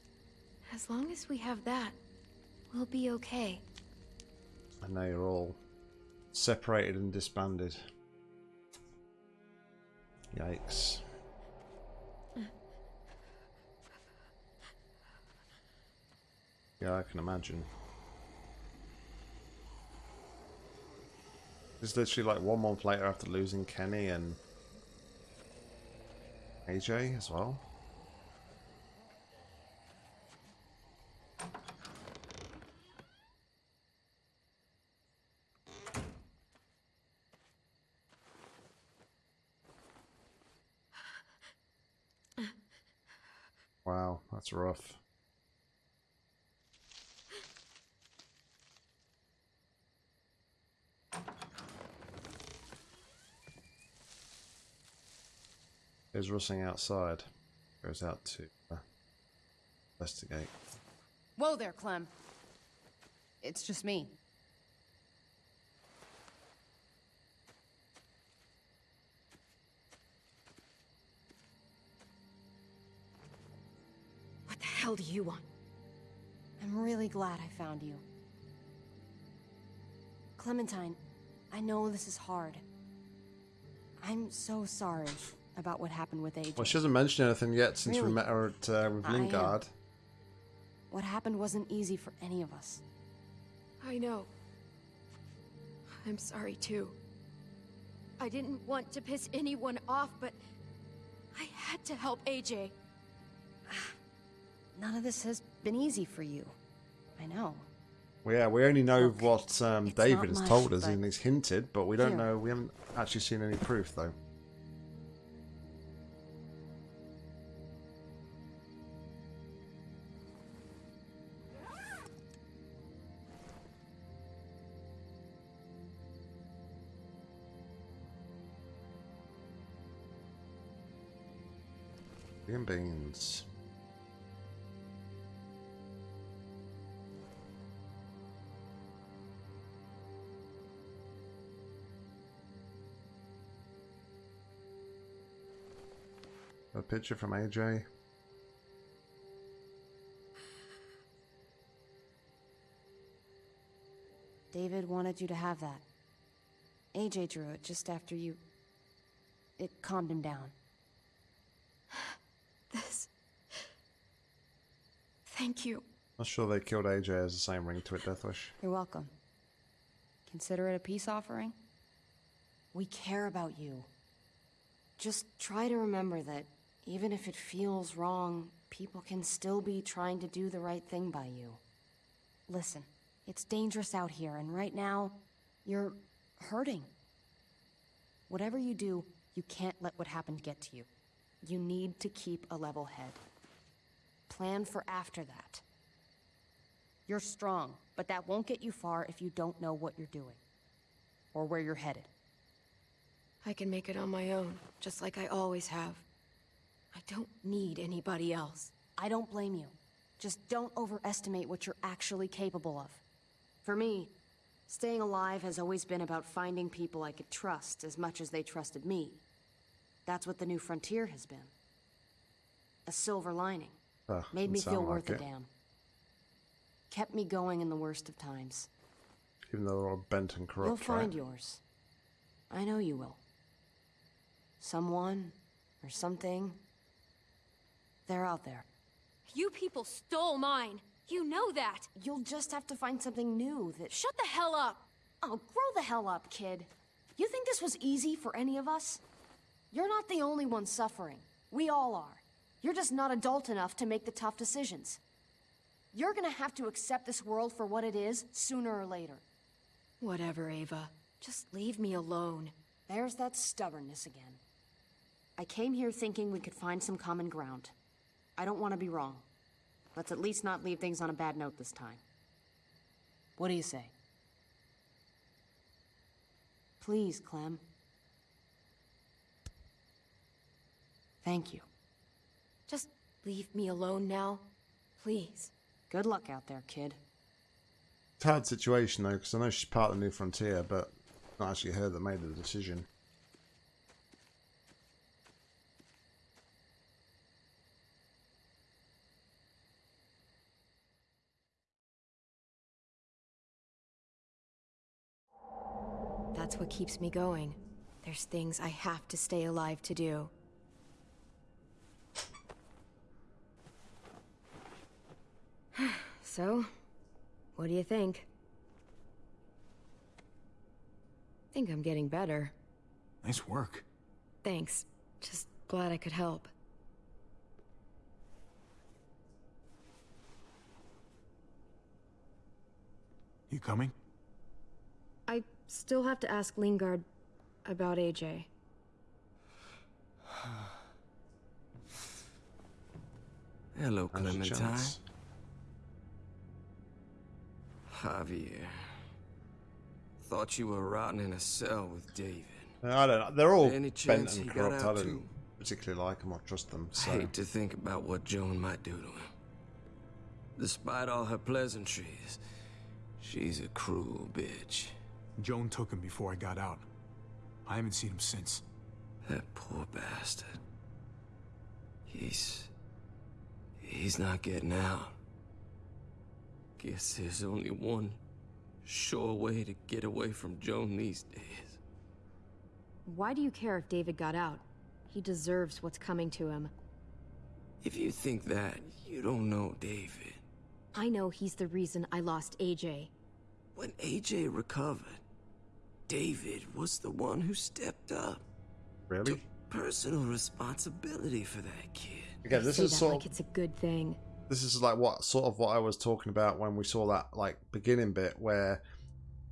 As long as we have that, we'll be okay. And now you're all separated and disbanded. Yikes. Yeah, I can imagine. It's literally like one month later after losing Kenny and AJ as well. That's rough. Is rushing outside? Goes out to uh, investigate. Whoa there, Clem. It's just me. Hell do you want? I'm really glad I found you. Clementine, I know this is hard. I'm so sorry about what happened with AJ. Well, she hasn't mentioned anything yet since we met her at, uh, with I. Lingard. What happened wasn't easy for any of us. I know. I'm sorry too. I didn't want to piss anyone off, but I had to help AJ. None of this has been easy for you. I know. Well, yeah, we only know what um, David has much, told us and he's hinted, but we don't Here. know. We haven't actually seen any proof, though. Green beans. Picture from AJ. David wanted you to have that. AJ drew it just after you. It calmed him down. This. Thank you. Not sure they killed AJ as the same ring to it, Deathwish. You're welcome. Consider it a peace offering? We care about you. Just try to remember that even if it feels wrong, people can still be trying to do the right thing by you. Listen, it's dangerous out here, and right now, you're hurting. Whatever you do, you can't let what happened get to you. You need to keep a level head. Plan for after that. You're strong, but that won't get you far if you don't know what you're doing. Or where you're headed. I can make it on my own, just like I always have. I don't need anybody else. I don't blame you. Just don't overestimate what you're actually capable of. For me, staying alive has always been about finding people I could trust as much as they trusted me. That's what the new frontier has been. A silver lining. Oh, Made me feel sound worth like a damn. Kept me going in the worst of times. Even though they're all bent and corrupt, You'll find right? yours. I know you will. Someone or something. They're out there. You people stole mine. You know that. You'll just have to find something new that. Shut the hell up. Oh, grow the hell up, kid. You think this was easy for any of us? You're not the only one suffering. We all are. You're just not adult enough to make the tough decisions. You're gonna have to accept this world for what it is sooner or later. Whatever, Ava. Just leave me alone. There's that stubbornness again. I came here thinking we could find some common ground. I don't want to be wrong. Let's at least not leave things on a bad note this time. What do you say? Please, Clem. Thank you. Just leave me alone now. Please. Good luck out there, kid. It's a hard situation though, because I know she's part of the New Frontier, but it's not actually her that made the decision. That's what keeps me going. There's things I have to stay alive to do. so, what do you think? think I'm getting better. Nice work. Thanks. Just glad I could help. You coming? I still have to ask Lingard about AJ. Hello, Clementine. Javier. Thought you were rotting in a cell with David. I don't know. They're all Any bent and he corrupt. I don't too? particularly like them or trust them. So. I hate to think about what Joan might do to him. Despite all her pleasantries, she's a cruel bitch. Joan took him before I got out. I haven't seen him since. That poor bastard. He's... He's not getting out. Guess there's only one sure way to get away from Joan these days. Why do you care if David got out? He deserves what's coming to him. If you think that, you don't know David. I know he's the reason I lost AJ. When AJ recovered, David was the one who stepped up. Really? Took personal responsibility for that kid. Again, this is that sort like of it's a good thing. this is like what sort of what I was talking about when we saw that like beginning bit where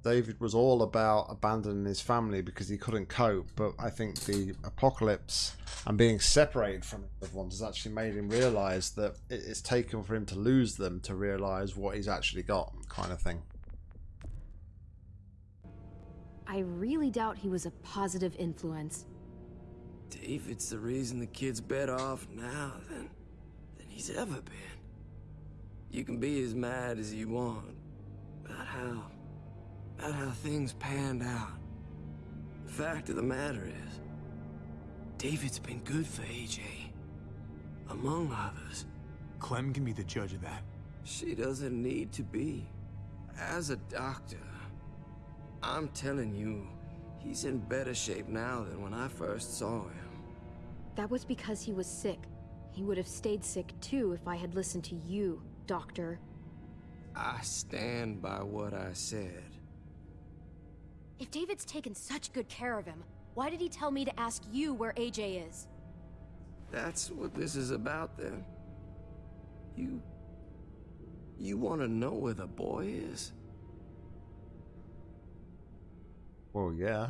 David was all about abandoning his family because he couldn't cope, but I think the apocalypse and being separated from his loved ones has actually made him realize that it's taken for him to lose them to realize what he's actually got, kind of thing. I really doubt he was a positive influence. David's the reason the kid's better off now than, than he's ever been. You can be as mad as you want about how, about how things panned out. The fact of the matter is, David's been good for AJ, among others. Clem can be the judge of that. She doesn't need to be. As a doctor, I'm telling you, he's in better shape now than when I first saw him. That was because he was sick. He would have stayed sick too if I had listened to you, Doctor. I stand by what I said. If David's taken such good care of him, why did he tell me to ask you where AJ is? That's what this is about then. You. You want to know where the boy is? Well, yeah.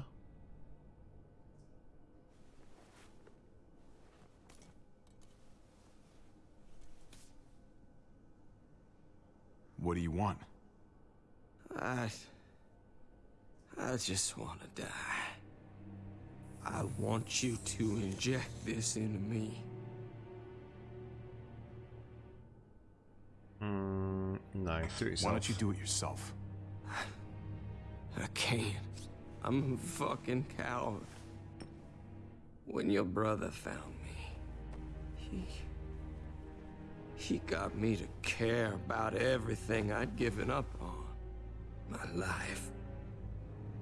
What do you want? I. I just want to die. I want you to inject this into me. Mm, no, do it yourself. Why don't you do it yourself? I can't. I'm a fucking coward. When your brother found me, he. He got me to care about everything I'd given up on. My life.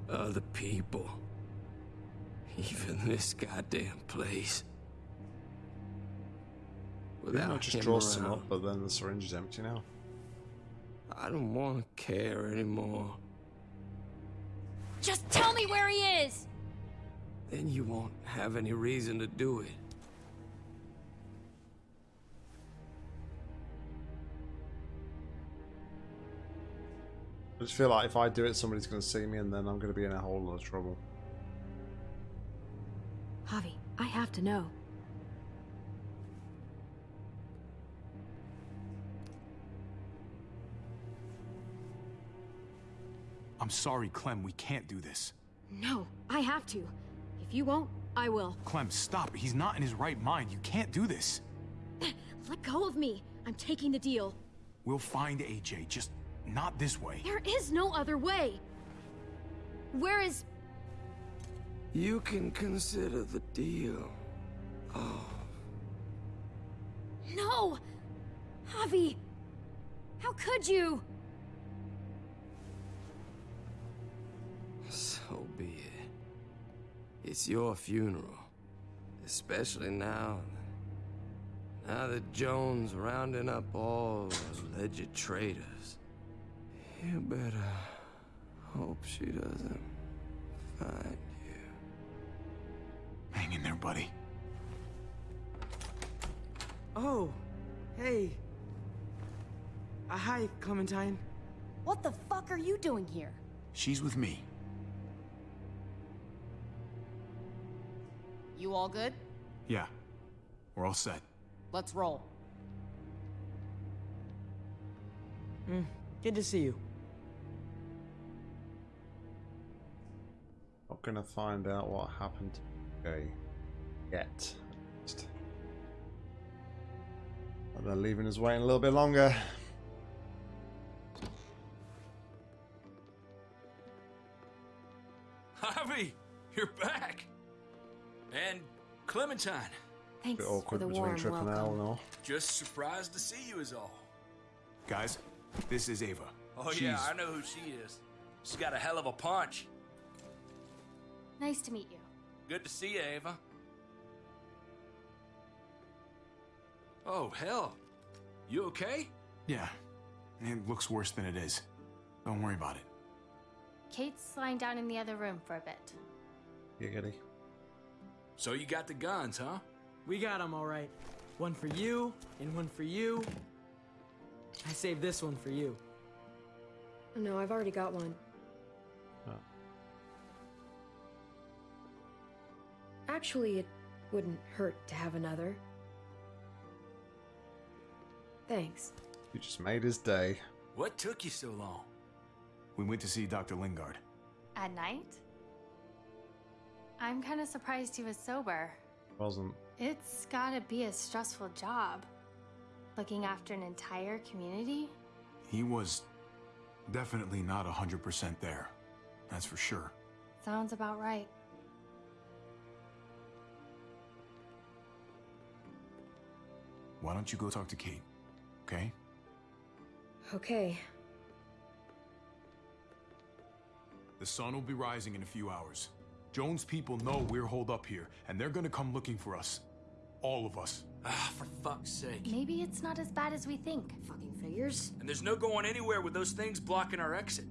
Other people. Even this goddamn place. Without not just him draw some up, but then the syringe is empty now. I don't want to care anymore. Just tell me where he is! Then you won't have any reason to do it. I just feel like if I do it, somebody's going to see me, and then I'm going to be in a whole lot of trouble. Javi, I have to know. Sorry, Clem, we can't do this. No, I have to. If you won't, I will. Clem, stop. He's not in his right mind. You can't do this. Let go of me. I'm taking the deal. We'll find AJ, just not this way. There is no other way. Where is... You can consider the deal. Oh, No! Javi! How could you? It's your funeral. Especially now. Now that Joan's rounding up all those alleged traitors. You better hope she doesn't find you. Hang in there, buddy. Oh, hey. Uh, hi, Clementine. What the fuck are you doing here? She's with me. You all good? Yeah. We're all set. Let's roll. Hmm, good to see you. Not going to find out what happened to Jay yet. It's And they're leaving us waiting a little bit longer. Javi, you're back. And Clementine. Thanks bit for awkward the between warm Tripp and Al welcome. and all. Just surprised to see you is all. Guys, this is Ava. Oh She's... yeah, I know who she is. She's got a hell of a punch. Nice to meet you. Good to see you, Ava. Oh, hell. You okay? Yeah, it looks worse than it is. Don't worry about it. Kate's lying down in the other room for a bit. Giggity. So you got the guns, huh? We got them all right. One for you, and one for you. I saved this one for you. No, I've already got one. Oh. Actually, it wouldn't hurt to have another. Thanks. You just made his day. What took you so long? We went to see Dr. Lingard. At night? I'm kind of surprised he was sober. Wasn't. It's gotta be a stressful job. Looking after an entire community? He was definitely not 100% there. That's for sure. Sounds about right. Why don't you go talk to Kate? Okay? Okay. The sun will be rising in a few hours. Joan's people know we're holed up here, and they're gonna come looking for us. All of us. Ah, for fuck's sake. Maybe it's not as bad as we think. Fucking figures. And there's no going anywhere with those things blocking our exit.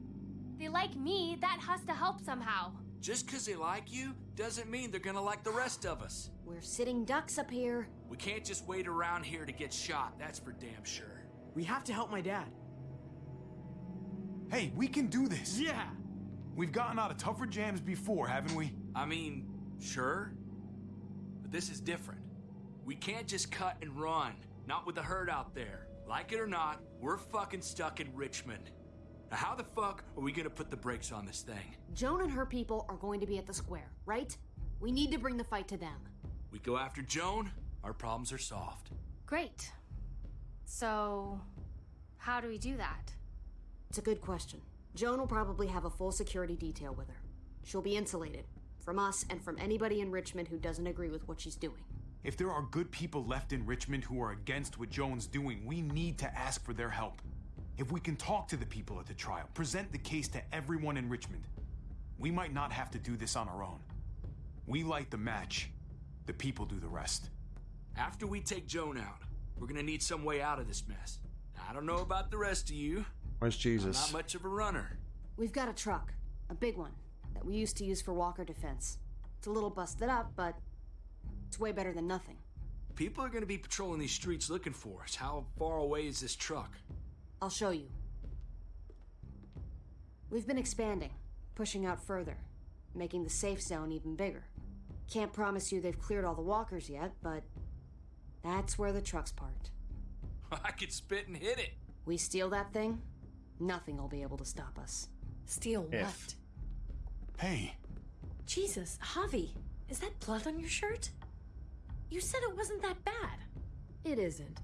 They like me, that has to help somehow. Just 'cause they like you doesn't mean they're gonna like the rest of us. We're sitting ducks up here. We can't just wait around here to get shot, that's for damn sure. We have to help my dad. Hey, we can do this! Yeah! We've gotten out of tougher jams before, haven't we? I mean, sure. But this is different. We can't just cut and run. Not with the herd out there. Like it or not, we're fucking stuck in Richmond. Now, how the fuck are we gonna put the brakes on this thing? Joan and her people are going to be at the square, right? We need to bring the fight to them. We go after Joan, our problems are solved. Great. So, how do we do that? It's a good question. Joan will probably have a full security detail with her. She'll be insulated. From us and from anybody in Richmond who doesn't agree with what she's doing. If there are good people left in Richmond who are against what Joan's doing, we need to ask for their help. If we can talk to the people at the trial, present the case to everyone in Richmond, we might not have to do this on our own. We light the match, the people do the rest. After we take Joan out, we're gonna need some way out of this mess. I don't know about the rest of you. Where's I'm Jesus? not much of a runner. We've got a truck, a big one, that we used to use for walker defense. It's a little busted up, but it's way better than nothing. People are gonna be patrolling these streets looking for us. How far away is this truck? I'll show you. We've been expanding, pushing out further, making the safe zone even bigger. Can't promise you they've cleared all the walkers yet, but that's where the truck's parked. I could spit and hit it. We steal that thing, nothing will be able to stop us. Steal If. what? Hey, Jesus, Javi, is that blood on your shirt? You said it wasn't that bad. It isn't.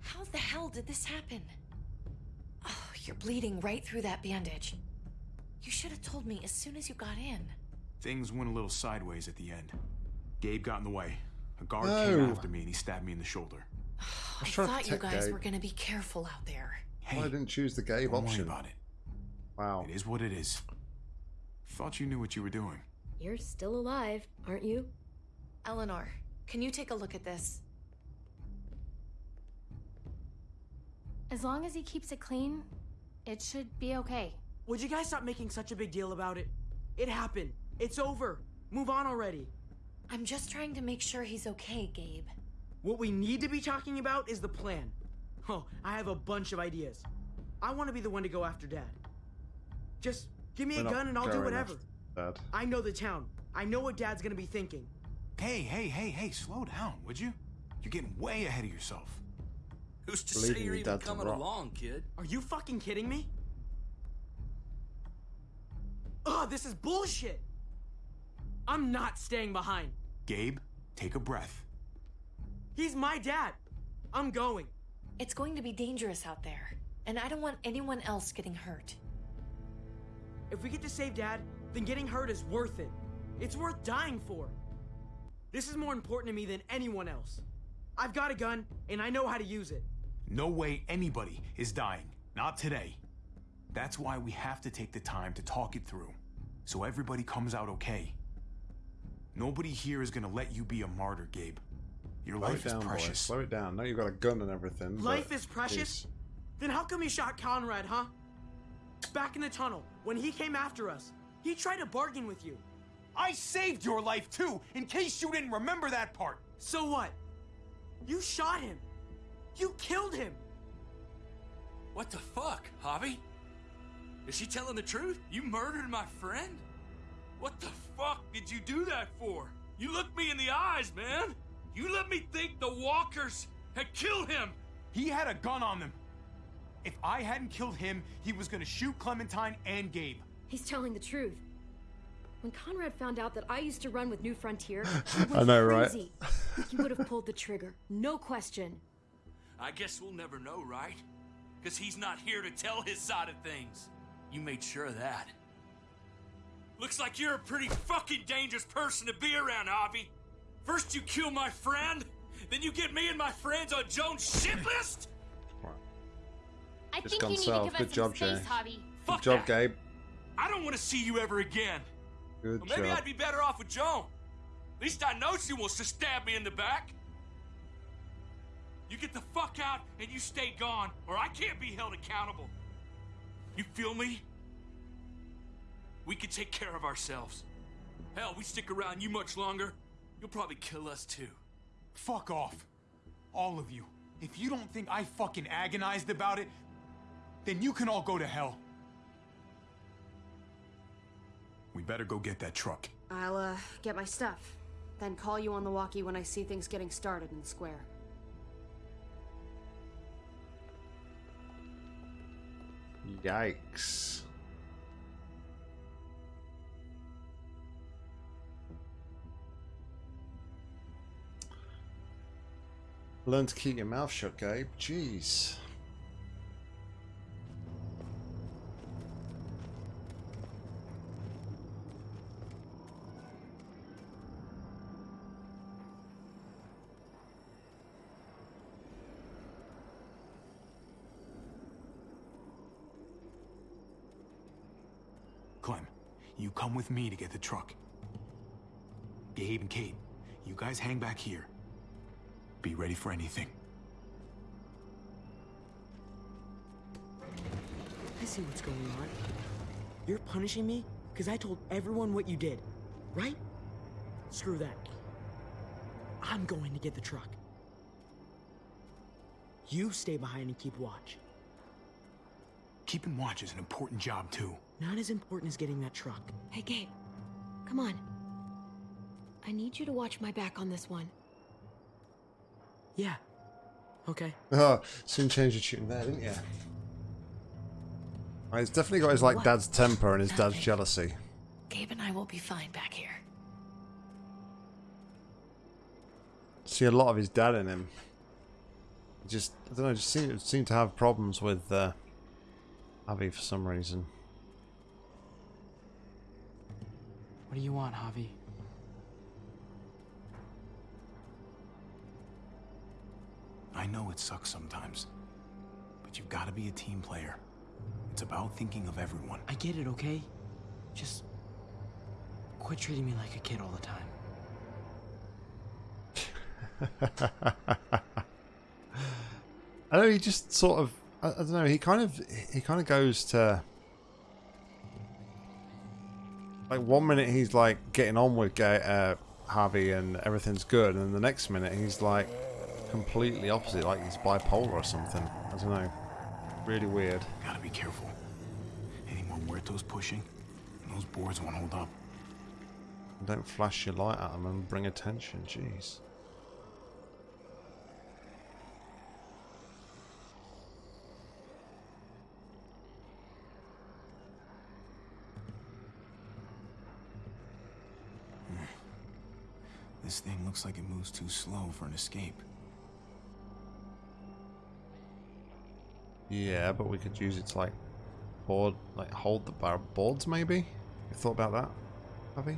How the hell did this happen? Oh, you're bleeding right through that bandage. You should have told me as soon as you got in. things went a little sideways at the end. Gabe got in the way. A guard No. came oh. after me and he stabbed me in the shoulder. I trying thought you guys Gabe. were gonna be careful out there. Hey, Why didn't choose the Gabe don't worry about it. Wow. It is what it is. Thought you knew what you were doing. You're still alive, aren't you? Eleanor, can you take a look at this? As long as he keeps it clean, it should be okay. Would you guys stop making such a big deal about it? It happened. It's over. Move on already. I'm just trying to make sure he's okay, Gabe. What we need to be talking about is the plan. Oh, I have a bunch of ideas. I want to be the one to go after Dad. Just give me We're a gun and I'll do whatever. after Dad. I know the town. I know what Dad's gonna be thinking. Hey, hey, hey, hey, slow down, would you? You're getting way ahead of yourself. Who's to Believe say me, you're even coming rock. along, kid? Are you fucking kidding me? Ugh, this is bullshit! I'm not staying behind. Gabe, take a breath. He's my dad. I'm going. It's going to be dangerous out there, and I don't want anyone else getting hurt. If we get to save Dad, then getting hurt is worth it. It's worth dying for. This is more important to me than anyone else. I've got a gun, and I know how to use it. No way anybody is dying. Not today. That's why we have to take the time to talk it through. So everybody comes out okay. Nobody here is gonna let you be a martyr, Gabe. Your Slow life it down, is boy. precious. Slow it down. Now you've got a gun and everything. Life is precious? Jeez. Then how come you shot Conrad, huh? Back in the tunnel, when he came after us, he tried to bargain with you. I saved your life too, in case you didn't remember that part. So what? You shot him. You killed him. What the fuck, Javi? Is she telling the truth? You murdered my friend? What the fuck did you do that for? You looked me in the eyes, man. You let me think the walkers had killed him. He had a gun on them. If I hadn't killed him, he was gonna shoot Clementine and Gabe. He's telling the truth. When Conrad found out that I used to run with New Frontier, he went I know, right? crazy. he would have pulled the trigger, no question. I guess we'll never know, right? Because he's not here to tell his side of things. You made sure of that. Looks like you're a pretty fucking dangerous person to be around, Javi. First you kill my friend, then you get me and my friends on Joan's shit list? I Just think gone you need south. to give Good us job, some space, Jay. Javi. Good Fuck job, that. Gabe. I don't want to see you ever again. Good Well, maybe job. I'd be better off with Joan. At least I know she wants to stab me in the back. You get the fuck out and you stay gone, or I can't be held accountable. You feel me? We can take care of ourselves. Hell, we stick around you much longer, you'll probably kill us too. Fuck off. All of you. If you don't think I fucking agonized about it, then you can all go to hell. We better go get that truck. I'll, uh, get my stuff. Then call you on the walkie when I see things getting started in the square. Yikes. Learn to keep your mouth shut, Gabe. Jeez. Clem, you come with me to get the truck. Gabe and Kate, you guys hang back here. Be ready for anything. I see what's going on. You're punishing me because I told everyone what you did, right? Screw that. I'm going to get the truck. You stay behind and keep watch. Keeping watch is an important job, too. Not as important as getting that truck. Hey, Gabe. Come on. I need you to watch my back on this one. Yeah. Okay. Oh, soon changed your tune there, didn't you? He's definitely got his like dad's temper and his dad's jealousy. Gabe and I will be fine back here. See a lot of his dad in him. Just I don't know, just seem, seem to have problems with uh, Avi for some reason. What do you want, Javi? I know it sucks sometimes, but you've got to be a team player. It's about thinking of everyone. I get it, okay? Just quit treating me like a kid all the time. I know he just sort of I, I don't know, he kind of he kind of goes to like one minute he's like getting on with Ga- uh, Harvey and everything's good and then the next minute he's like completely opposite like he's bipolar or something. I don't know. Really weird. Gotta be careful. Any more muertos pushing, those boards won't hold up. Don't flash your light at them and bring attention. Jeez. Hmm. This thing looks like it moves too slow for an escape. Yeah, but we could use it to like board, like hold the bar boards maybe? You thought about that, Avi?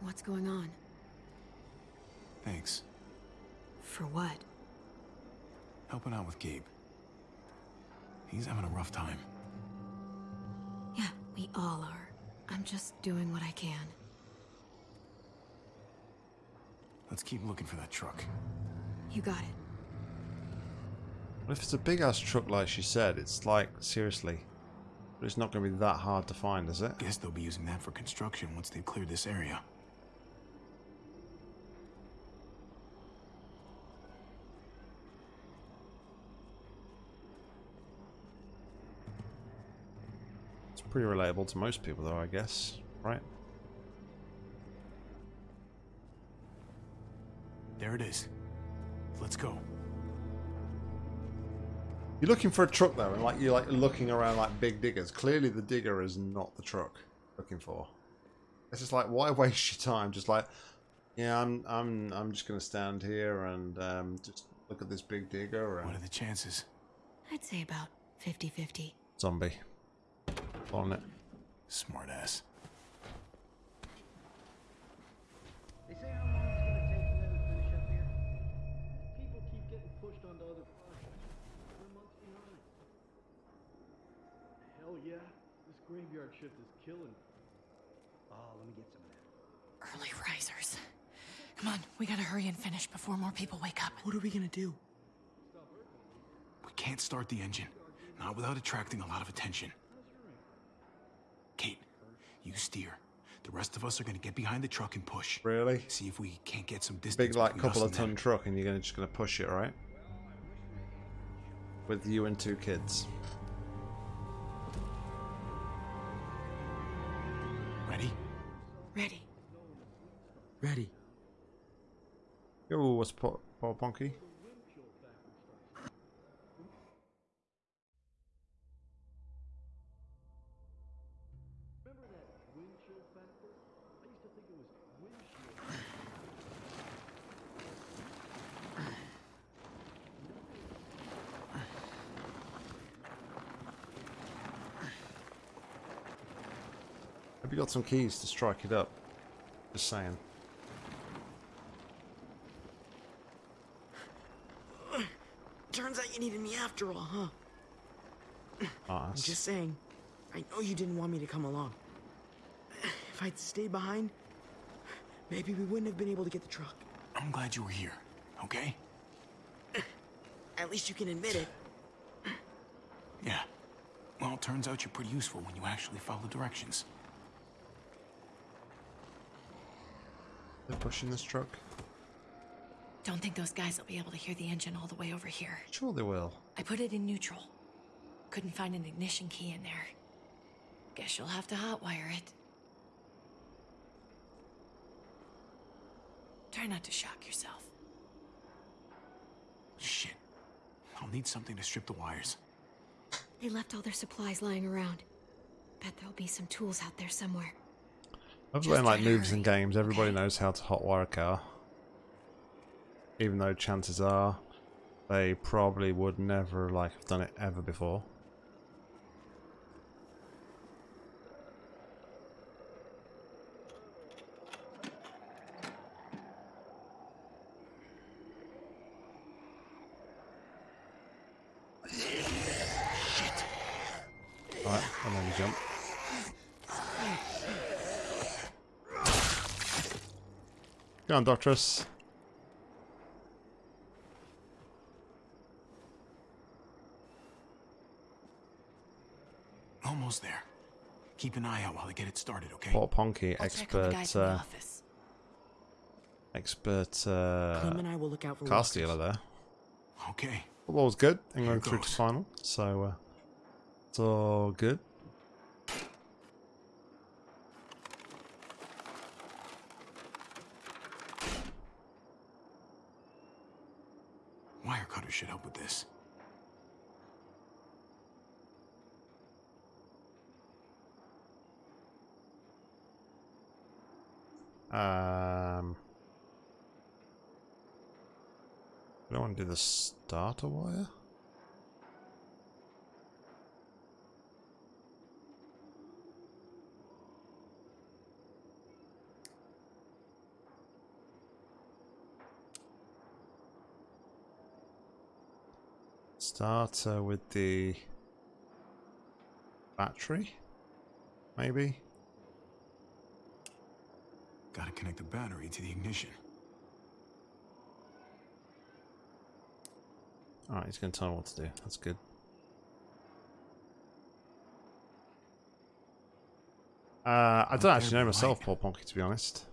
What's going on? Thanks. For what? Helping out with Gabe. He's having a rough time. Yeah, we all are. I'm just doing what I can. Let's keep looking for that truck. You got it. Well, if it's a big ass truck like she said, it's like, seriously. But it's not going to be that hard to find, is it? Guess they'll be using that for construction once they've cleared this area. It's pretty relatable to most people though, I guess. Right? There it is. Let's go. You're looking for a truck though, and like you're like looking around like big diggers. Clearly the digger is not the truck looking for. It's just like why waste your time? Just like, yeah, I'm I'm I'm just gonna stand here and um, just look at this big digger. And... What are the chances? I'd say about 50-50. Zombie. On it. Smart graveyard shift is killing me. Oh, let me get some of that. Early risers. Come on, we gotta hurry and finish before more people wake up. What are we gonna do? We can't start the engine. Not without attracting a lot of attention. Kate, you steer. The rest of us are gonna get behind the truck and push. Really? See if we can't get some distance. Big like couple of and them. ton truck, and you're gonna just gonna push it, right? With you and two kids. Ready. Yo, what's Paul, Ponky? Have you got some keys to strike it up? Just saying. Turns out you needed me after all, huh? I'm just saying. I know you didn't want me to come along. If I'd stayed behind, maybe we wouldn't have been able to get the truck. I'm glad you were here, okay? At least you can admit it. Yeah. Well, it turns out you're pretty useful when you actually follow directions. They're pushing this truck. Don't think those guys will be able to hear the engine all the way over here. Sure they will. I put it in neutral. Couldn't find an ignition key in there. Guess you'll have to hotwire it. Try not to shock yourself. Shit. I'll need something to strip the wires. They left all their supplies lying around. Bet there'll be some tools out there somewhere. I've learned like moves in games. Everybody knows how to hotwire a car. Even though chances are they probably would never like have done it ever before. Go on, Doctress. Almost there. Keep an eye out while I get it started, okay? Paul Ponky, I'll check on the expert, guys in the uh, expert uh, Clem and I will look out for car walkers. stealer there. Okay. Football was good. England through to final, so uh, it's all good. Um, I don't want to do the starter wire. Starter with the battery, maybe. Gotta connect the battery to the ignition. Alright, he's going to tell me what to do. That's good. Uh, I don't actually know myself, Paul Ponky, to be honest.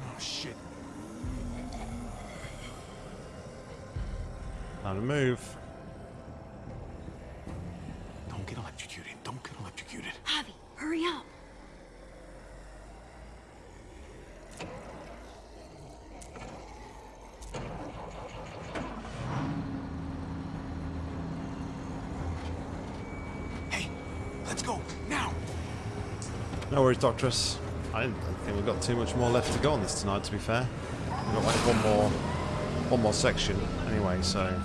Oh shit. Time to move. Don't get electrocuted. Don't get electrocuted. Javi, hurry up. Hey, let's go now. No Doctress. I didn't think we've got too much more left to go on this tonight, to be fair. We've got like one more, one more section anyway, so...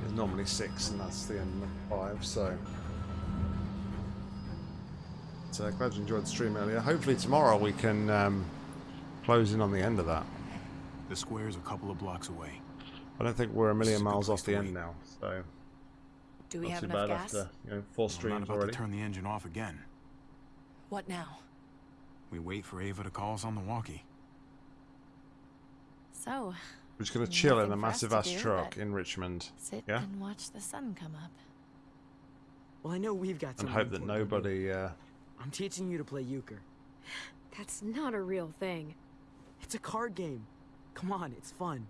There's normally six, and that's the end of five, so... So glad you enjoyed the stream earlier. Hopefully tomorrow we can um, close in on the end of that. The square is a couple of blocks away. I don't think we're a million miles off the end now, so... Do we Not have enough gas? After, you know, full streams I'm not about already. to turn the engine off again. What now? We wait for Ava to call us on the walkie. So. We're just gonna chill in a Nothing for us massive ass do truck in Richmond, sit yeah, and watch the sun come up. Well, I know we've got and something hope that important to do. nobody. Uh, I'm teaching you to play euchre. That's not a real thing. It's a card game. Come on, it's fun.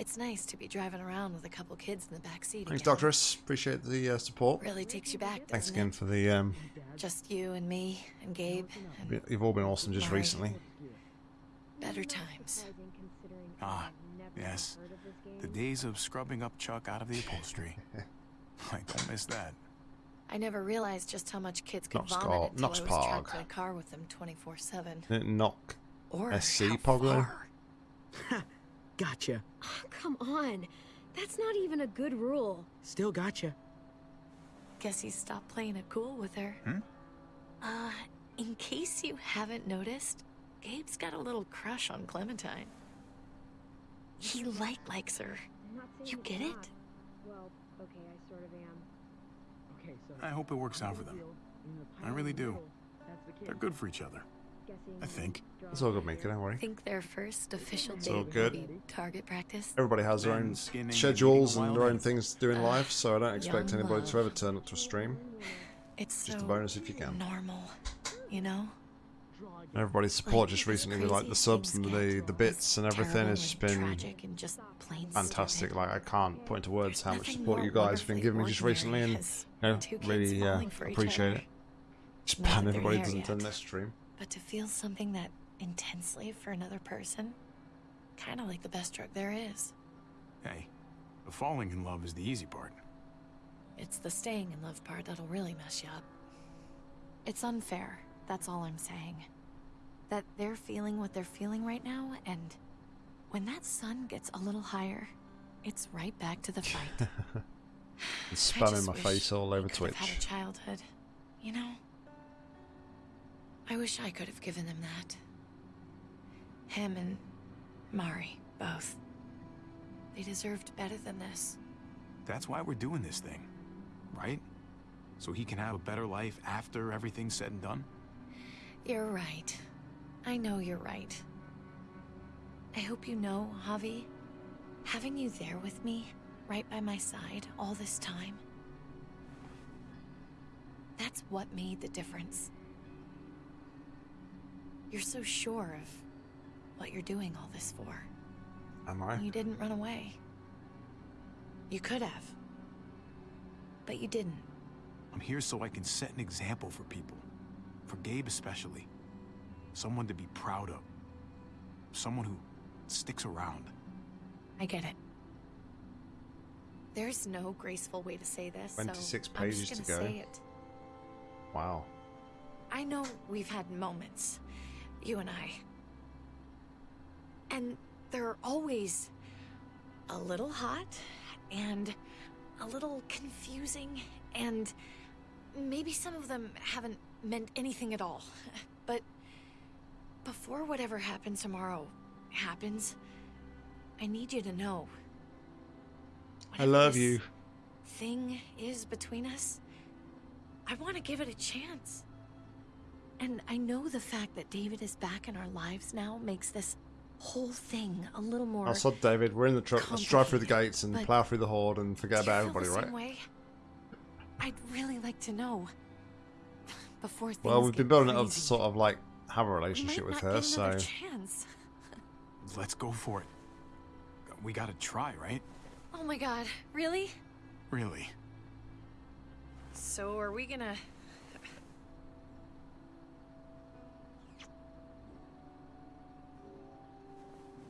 It's nice to be driving around with a couple kids in the back seat thanks, again. Doctoress. Appreciate the uh, support. Really takes you back, Thanks again it? for the. Um, Just you and me and Gabe and you've all been awesome just Mari. recently. better times. Ah, yes. The days of scrubbing up Chuck out of the upholstery. I don't miss that. I never realized just how much kids could Knox vomit Car- until Knox I was trapped Park. in a car with them 24/7. Knock Or SC how Poglo. far. Gotcha. Come on. That's not even a good rule. Still gotcha. Guess he stopped playing it cool with her. Hmm? Uh, in case you haven't noticed, Gabe's got a little crush on Clementine. He like likes her. You get it? Well, okay, I sort of am. Okay, so I hope it works out for them. I really do. They're good for each other. I think. It's all good, Mika. Don't worry. Think their first official It's date all will good. be target practice? Everybody has their own skinning schedules eating and their own things to do in Uh, life, so I don't expect young anybody to ever turn up to a stream. It's Just a bonus if you can. normal, you know? Everybody's support Like, just recently with like the subs and the the bits and everything terrible has just been just plain fantastic. stupid. Like I can't put into words how much support you guys have been giving me just recently, and you know, really uh, falling for each appreciate it. Just Not ban that everybody doesn't yet. turn this stream. But to feel something that intensely for another person, kind of like the best drug there is. Hey, the falling in love is the easy part. It's the staying in love part that'll really mess you up. It's unfair, that's all I'm saying. That they're feeling what they're feeling right now, and when that sun gets a little higher, it's right back to the fight. And I spamming my face all over could have had Twitch. a childhood, you know? I wish I could have given them that. Him and Mari, both. They deserved better than this. That's why we're doing this thing, right? So he can have a better life after everything's said and done? You're right. I know you're right. I hope you know, Javi, having you there with me, right by my side, all this time, that's what made the difference. You're so sure of what you're doing all this for. Am I? You didn't run away. You could have. But you didn't. I'm here so I can set an example for people. For Gabe especially. Someone to be proud of. Someone who sticks around. I get it. There's no graceful way to say this, so 26 I'm just pages to gonna go. say it. Wow. I know we've had moments, you and I, And they're always a little hot and a little confusing and maybe some of them haven't meant anything at all. But before whatever happens tomorrow happens, I need you to know. I love you. Thing is between us. I want to give it a chance. And I know the fact that David is back in our lives now makes this whole thing a little more. I said, David, we're in the truck. Let's drive through the gates and plow through the horde and forget about everybody, right? same way? I'd really like to know before things Well, we've been building up to sort of like have a relationship with her, so chance. Let's go for it. We gotta try, right? Oh my god, really? Really? So are we gonna...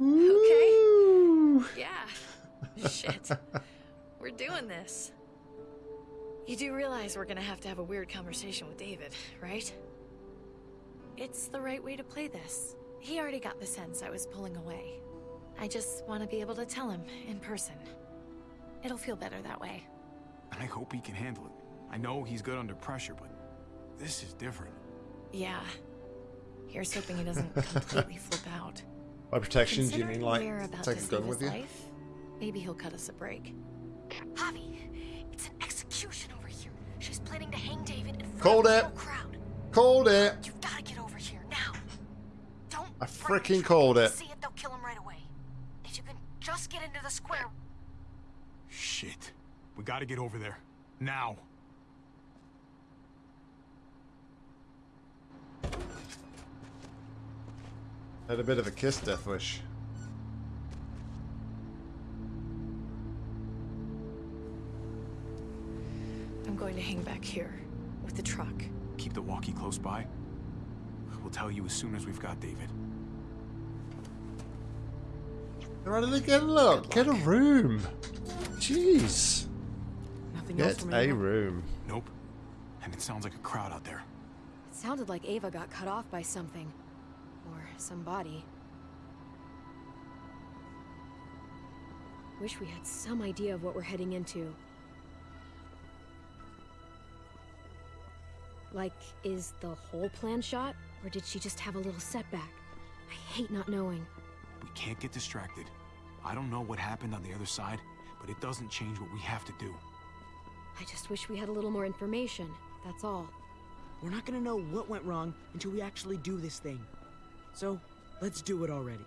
Okay. Yeah. Shit. We're doing this. You do realize we're gonna have to have a weird conversation with David, right? It's the right way to play this. He already got the sense I was pulling away. I just want to be able to tell him in person. It'll feel better that way. I hope he can handle it. I know he's good under pressure, but this is different. Yeah. Here's hoping he doesn't completely flip out. By protection, do you mean like we're take a gun with you? life, maybe he'll cut us a break. Javi, it's an execution over here. She's planning to hang David in front Called of the it. whole crowd. Called it. You've got to get over here now. Don't I freaking called it. see it. They'll kill him right away. If you can just get into the square. Shit. We gotta get over there. Now. Had a bit of a kiss, Death Wish. I'm going to hang back here with the truck. Keep the walkie close by. We'll tell you as soon as we've got David. Right, look, get look, get a room. Jeez. Nothing else Get from a room. Nope. And it sounds like a crowd out there. It sounded like Ava got cut off by something. Or somebody. Wish we had some idea of what we're heading into. Like, is the whole plan shot? Or did she just have a little setback? I hate not knowing. We can't get distracted. I don't know what happened on the other side, but it doesn't change what we have to do. I just wish we had a little more information, that's all. We're not gonna know what went wrong until we actually do this thing. So, let's do it already.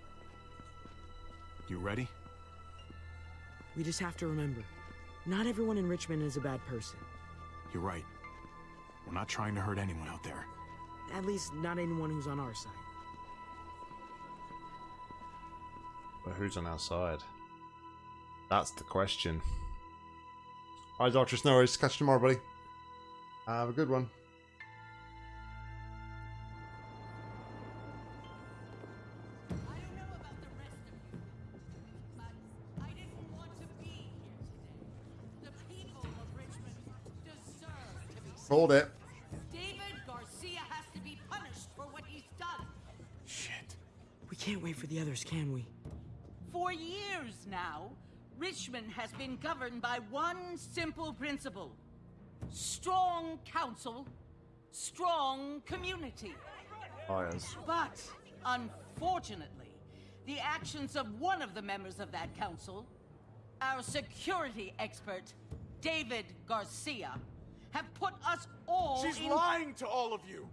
You ready? We just have to remember, not everyone in Richmond is a bad person. You're right. We're not trying to hurt anyone out there. At least not anyone who's on our side. But who's on our side? That's the question. Alright, Doctor Snow, worries. Catch you tomorrow, buddy. Have a good one. Hold it. David Garcia has to be punished for what he's done. Shit. We can't wait for the others, can we? For years now, Richmond has been governed by one simple principle. Strong council, strong community. Oh, Fires. But, unfortunately, the actions of one of the members of that council, our security expert, David Garcia, have put us all She's in... lying to all of you.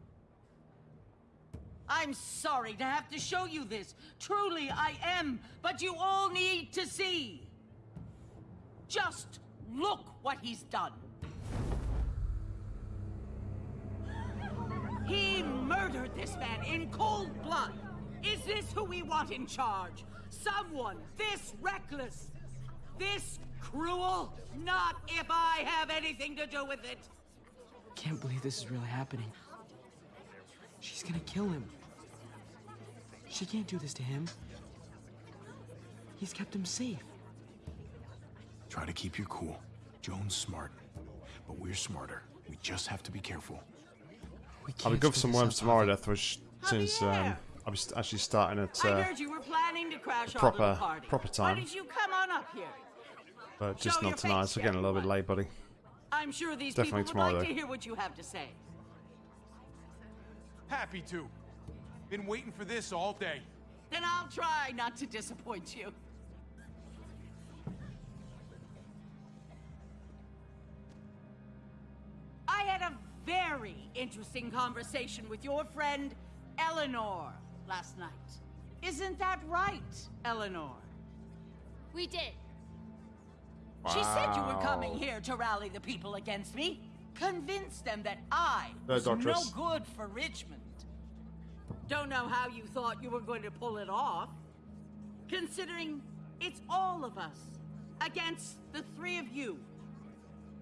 I'm sorry to have to show you this. Truly, I am. But you all need to see. Just look what he's done. He murdered this man in cold blood. Is this who we want in charge? Someone this reckless? This cruel? Not if I have anything to do with it. Can't believe this is really happening. She's gonna kill him. She can't do this to him. He's kept him safe. Try to keep your cool. Joan's smart, but we're smarter. We just have to be careful. I'll be good for some worms tomorrow, Death Wish, since um, I'm st- actually starting at I uh, heard you were planning to crash Proper- party. proper time. don't you come on up here? But just Show not tonight. face We're getting a little bit late, buddy. I'm sure these Definitely people would like tomorrow, to though. hear what you have to say. Happy to. Been waiting for this all day. Then I'll try not to disappoint you. I had a very interesting conversation with your friend Eleanor last night. Isn't that right, Eleanor? We did. She said you were coming here to rally the people against me. Convince them that I No, was no good for Richmond. Don't know how you thought you were going to pull it off. Considering it's all of us against the three of you.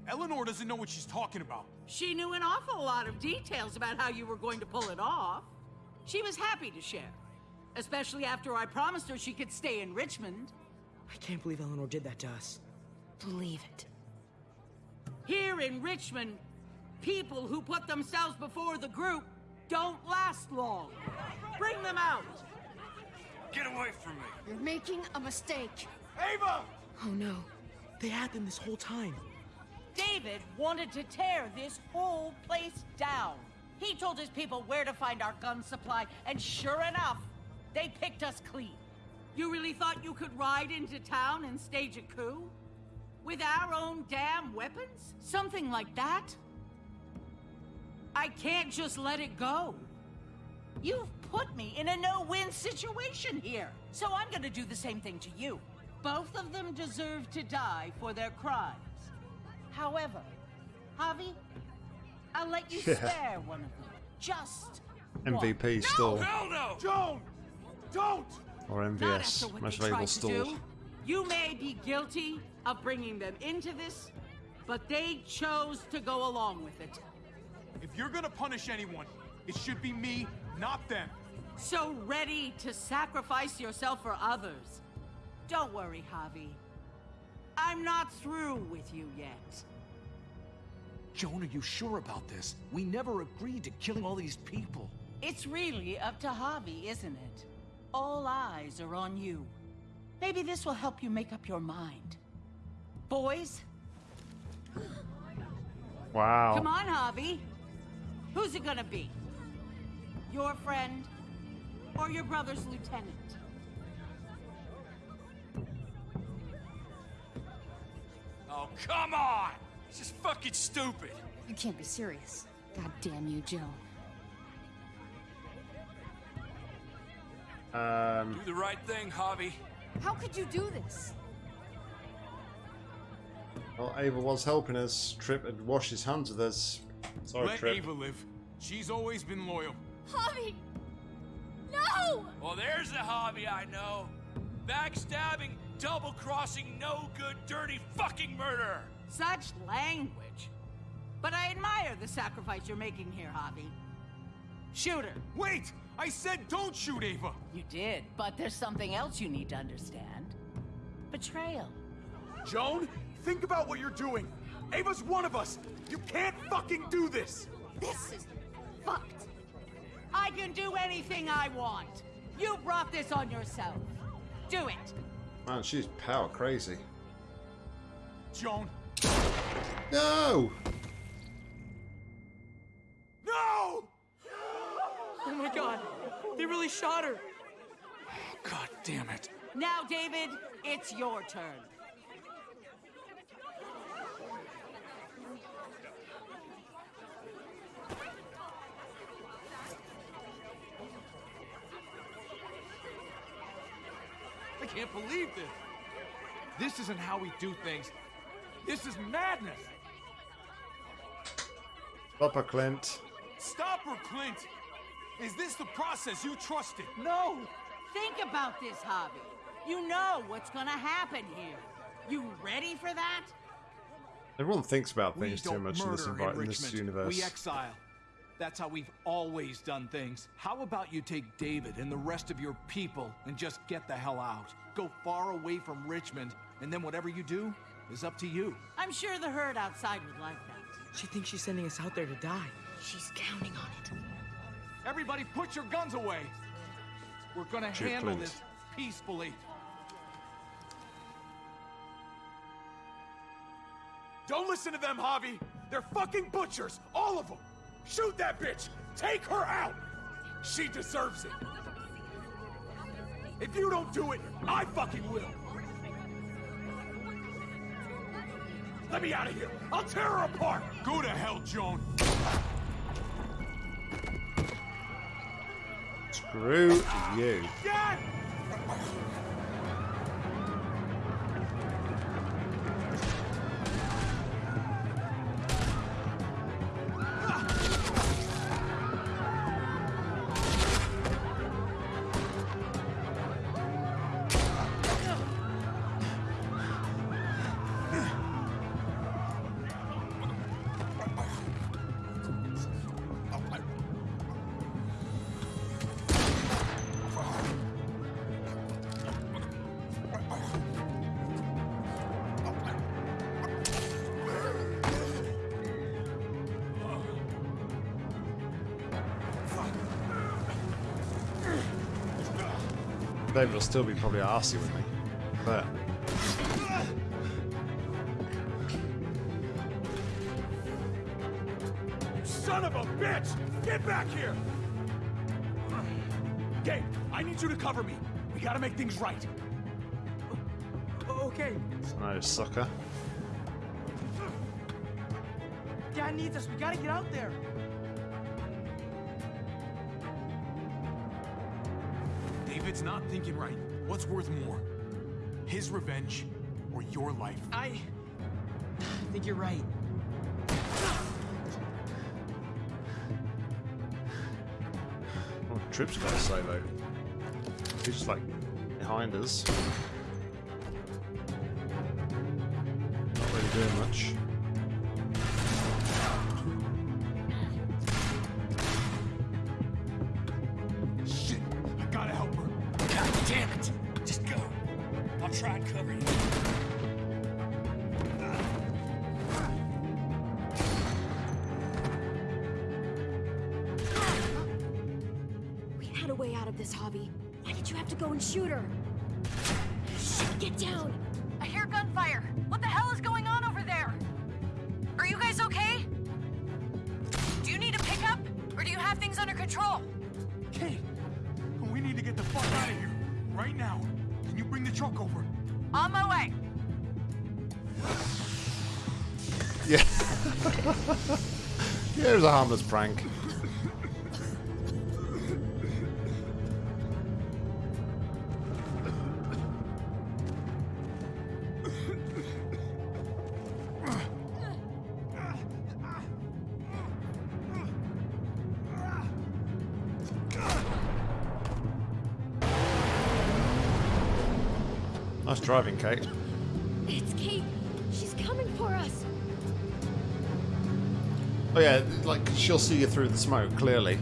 Eleanor doesn't know what she's talking about. She knew an awful lot of details about how you were going to pull it off. She was happy to share. Especially after I promised her she could stay in Richmond. I can't believe Eleanor did that to us. Believe it. Here in Richmond, people who put themselves before the group don't last long. Bring them out. Get away from me. You're making a mistake. Ava! Oh no. They had them this whole time. David wanted to tear this whole place down. He told his people where to find our gun supply, and sure enough, they picked us clean. You really thought you could ride into town and stage a coup? With our own damn weapons? Something like that? I can't just let it go. You've put me in a no-win situation here, so I'm gonna do the same thing to you. Both of them deserve to die for their crimes. However, Javi, I'll let you Yeah. spare one of them. Just MVP one. still. Hell no! Joan! Don't! Or MVS. after what Most they valuable tried to stalled. do. You may be guilty of bringing them into this, but they chose to go along with it. If you're gonna punish anyone, it should be me, not them. So ready to sacrifice yourself for others. Don't worry, Javi. I'm not through with you yet. Joan, are you sure about this? We never agreed to killing all these people. It's really up to Javi, isn't it? All eyes are on you. Maybe this will help you make up your mind. Boys, Wow. come on, Javi. Who's it gonna be? Your friend or your brother's lieutenant? Oh, come on! This is fucking stupid. You can't be serious. God damn you, Joan. Um, Do the right thing, Javi. How could you do this? well, Ava was helping us. Tripp had washed his hands of us. Sorry, Let Tripp. Ava live. She's always been loyal. Javi! No! Well, there's the Javi I know. Backstabbing, double-crossing, no good, dirty fucking murder. Such language. But I admire the sacrifice you're making here, Javi. Shoot her. Wait! I said don't shoot Ava! You did, but there's something else you need to understand. Betrayal. Joan, think about what you're doing. Ava's one of us. You can't fucking do this. This is fucked. I can do anything I want. You brought this on yourself. Do it. Man, she's power crazy. Joan. No! No! Oh my god, they really shot her. God damn it. Now, David, it's your turn. I can't believe this. This isn't how we do things. This is madness. Papa Clint. Stop her, Clint. Is this the process you trusted? No! Think about this, Javi. You know what's gonna happen here. You ready for that? Everyone thinks about things too much in this, in in this universe. We exile. That's how we've always done things. How about you take David and the rest of your people and just get the hell out? Go far away from Richmond, and then whatever you do is up to you. I'm sure the herd outside would like that. She thinks she's sending us out there to die. She's counting on it. Everybody put your guns away. We're gonna Shoot handle Clint. this peacefully. Don't listen to them, Javi. They're fucking butchers, all of them. Shoot that bitch. Take her out. She deserves it. If you don't do it, I fucking will. Let me out of here. I'll tear her apart. Go to hell, Joan. Screw you. David will still be probably arsey with me. But Son of a bitch! Get back here! Gabe, I need you to cover me. We gotta make things right. Okay, no sucker. Dad needs us. We gotta get out there. David's not thinking right. What's worth more? His revenge or your life? I think you're right. Oh, Tripp's got a solo. He's just like behind us. Not really doing much. We had a way out of this, Javi. Why did you have to go and shoot her? Shit, get down! Was a harmless prank. Nice driving, Kate. She'll see you through the smoke, clearly.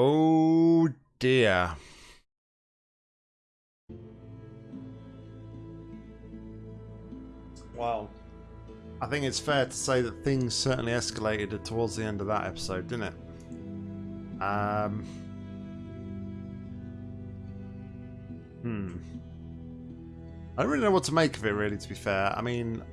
Oh dear. Well, I think it's fair to say that things certainly escalated towards the end of that episode, didn't it? Um. Hmm. I don't really know what to make of it, really, to be fair. I mean,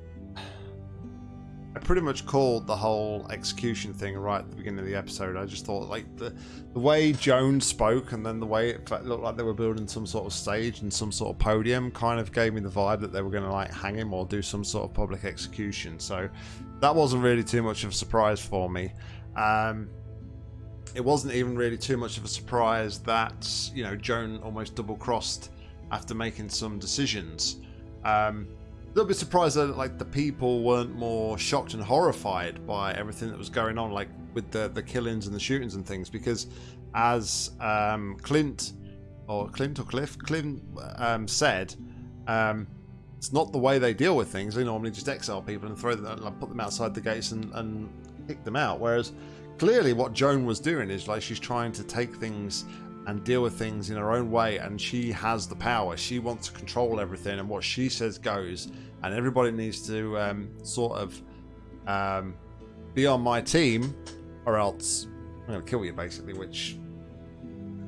pretty much called the whole execution thing right at the beginning of the episode. I just thought like the the way Joan spoke and then the way it looked like they were building some sort of stage and some sort of podium kind of gave me the vibe that they were going to like hang him or do some sort of public execution. So that wasn't really too much of a surprise for me. Um, it wasn't even really too much of a surprise that you know Joan almost double crossed after making some decisions. Um, little bit surprised that like the people weren't more shocked and horrified by everything that was going on, like with the the killings and the shootings and things. Because as um, Clint or Clint or Cliff Clint um, said, um, it's not the way they deal with things. They normally just exile people and throw them, like, put them outside the gates and, and kick them out. Whereas clearly, what Joan was doing is like she's trying to take things and deal with things in her own way and she has the power. She wants to control everything and what she says goes and everybody needs to um, sort of um, be on my team or else i'm to kill you basically which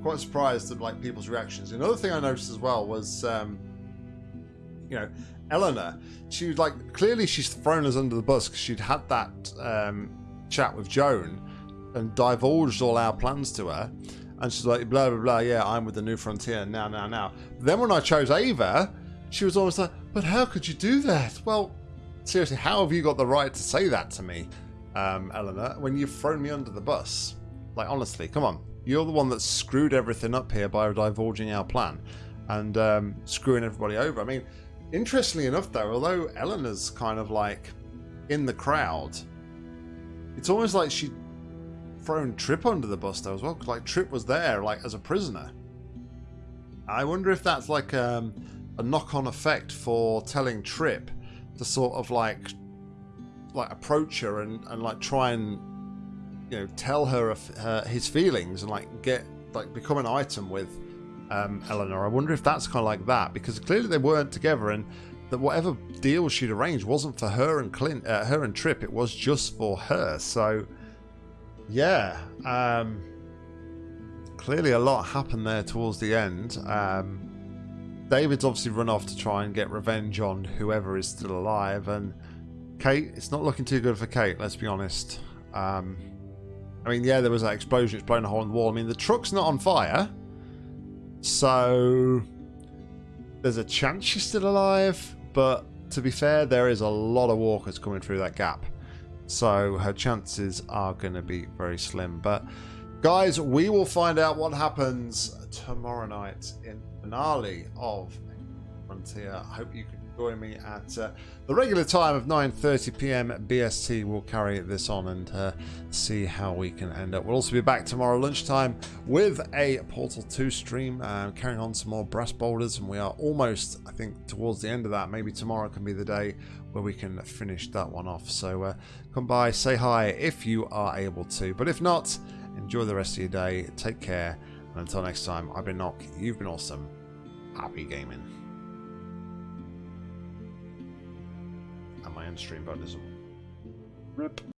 quite surprised at like people's reactions. Another thing i noticed as well was um, you know eleanor she was like clearly she's thrown us under the bus because she'd had that um, chat with joan and divulged all our plans to her and she's like, blah, blah, blah, yeah, I'm with the New Frontier now, now, now. Then when I chose Ava, she was almost like, but how could you do that? Well, seriously, how have you got the right to say that to me, um, Eleanor, when you've thrown me under the bus? Like, honestly, come on. You're the one that screwed everything up here by divulging our plan and um, screwing everybody over. I mean, interestingly enough, though, although Eleanor's kind of like in the crowd, it's almost like she thrown Tripp under the bus though as well. because Like Tripp was there, like as a prisoner. I wonder if that's like um, a knock-on effect for telling Tripp to sort of like like approach her and, and like try and you know tell her, her his feelings and like get like become an item with um, Eleanor. I wonder if that's kind of like that because clearly they weren't together and that whatever deal she'd arranged wasn't for her and Clint, uh, her and Tripp. It was just for her. So yeah, um, clearly a lot happened there towards the end. Um, David's obviously run off to try and get revenge on whoever is still alive, and Kate, it's not looking too good for Kate, let's be honest. Um, I mean, yeah, there was that explosion, it's blown a hole in the wall. I mean, the truck's not on fire, so there's a chance she's still alive, but to be fair, there is a lot of walkers coming through that gap. So her chances are going to be very slim. But guys, we will find out what happens tomorrow night in finale of Frontier. I hope you can join me at uh, the regular time of 9.30 p.m. BST. We'll carry this on and uh, see how we can end up. We'll also be back tomorrow lunchtime with a Portal 2 stream, uh, carrying on some more brass boulders. And we are almost, I think, towards the end of that. Maybe tomorrow can be the day where we can finish that one off. So uh, come by, say hi if you are able to. But if not, enjoy the rest of your day. Take care. And until next time, I've been Nock. You've been awesome. Happy gaming. And my end stream button is RIP.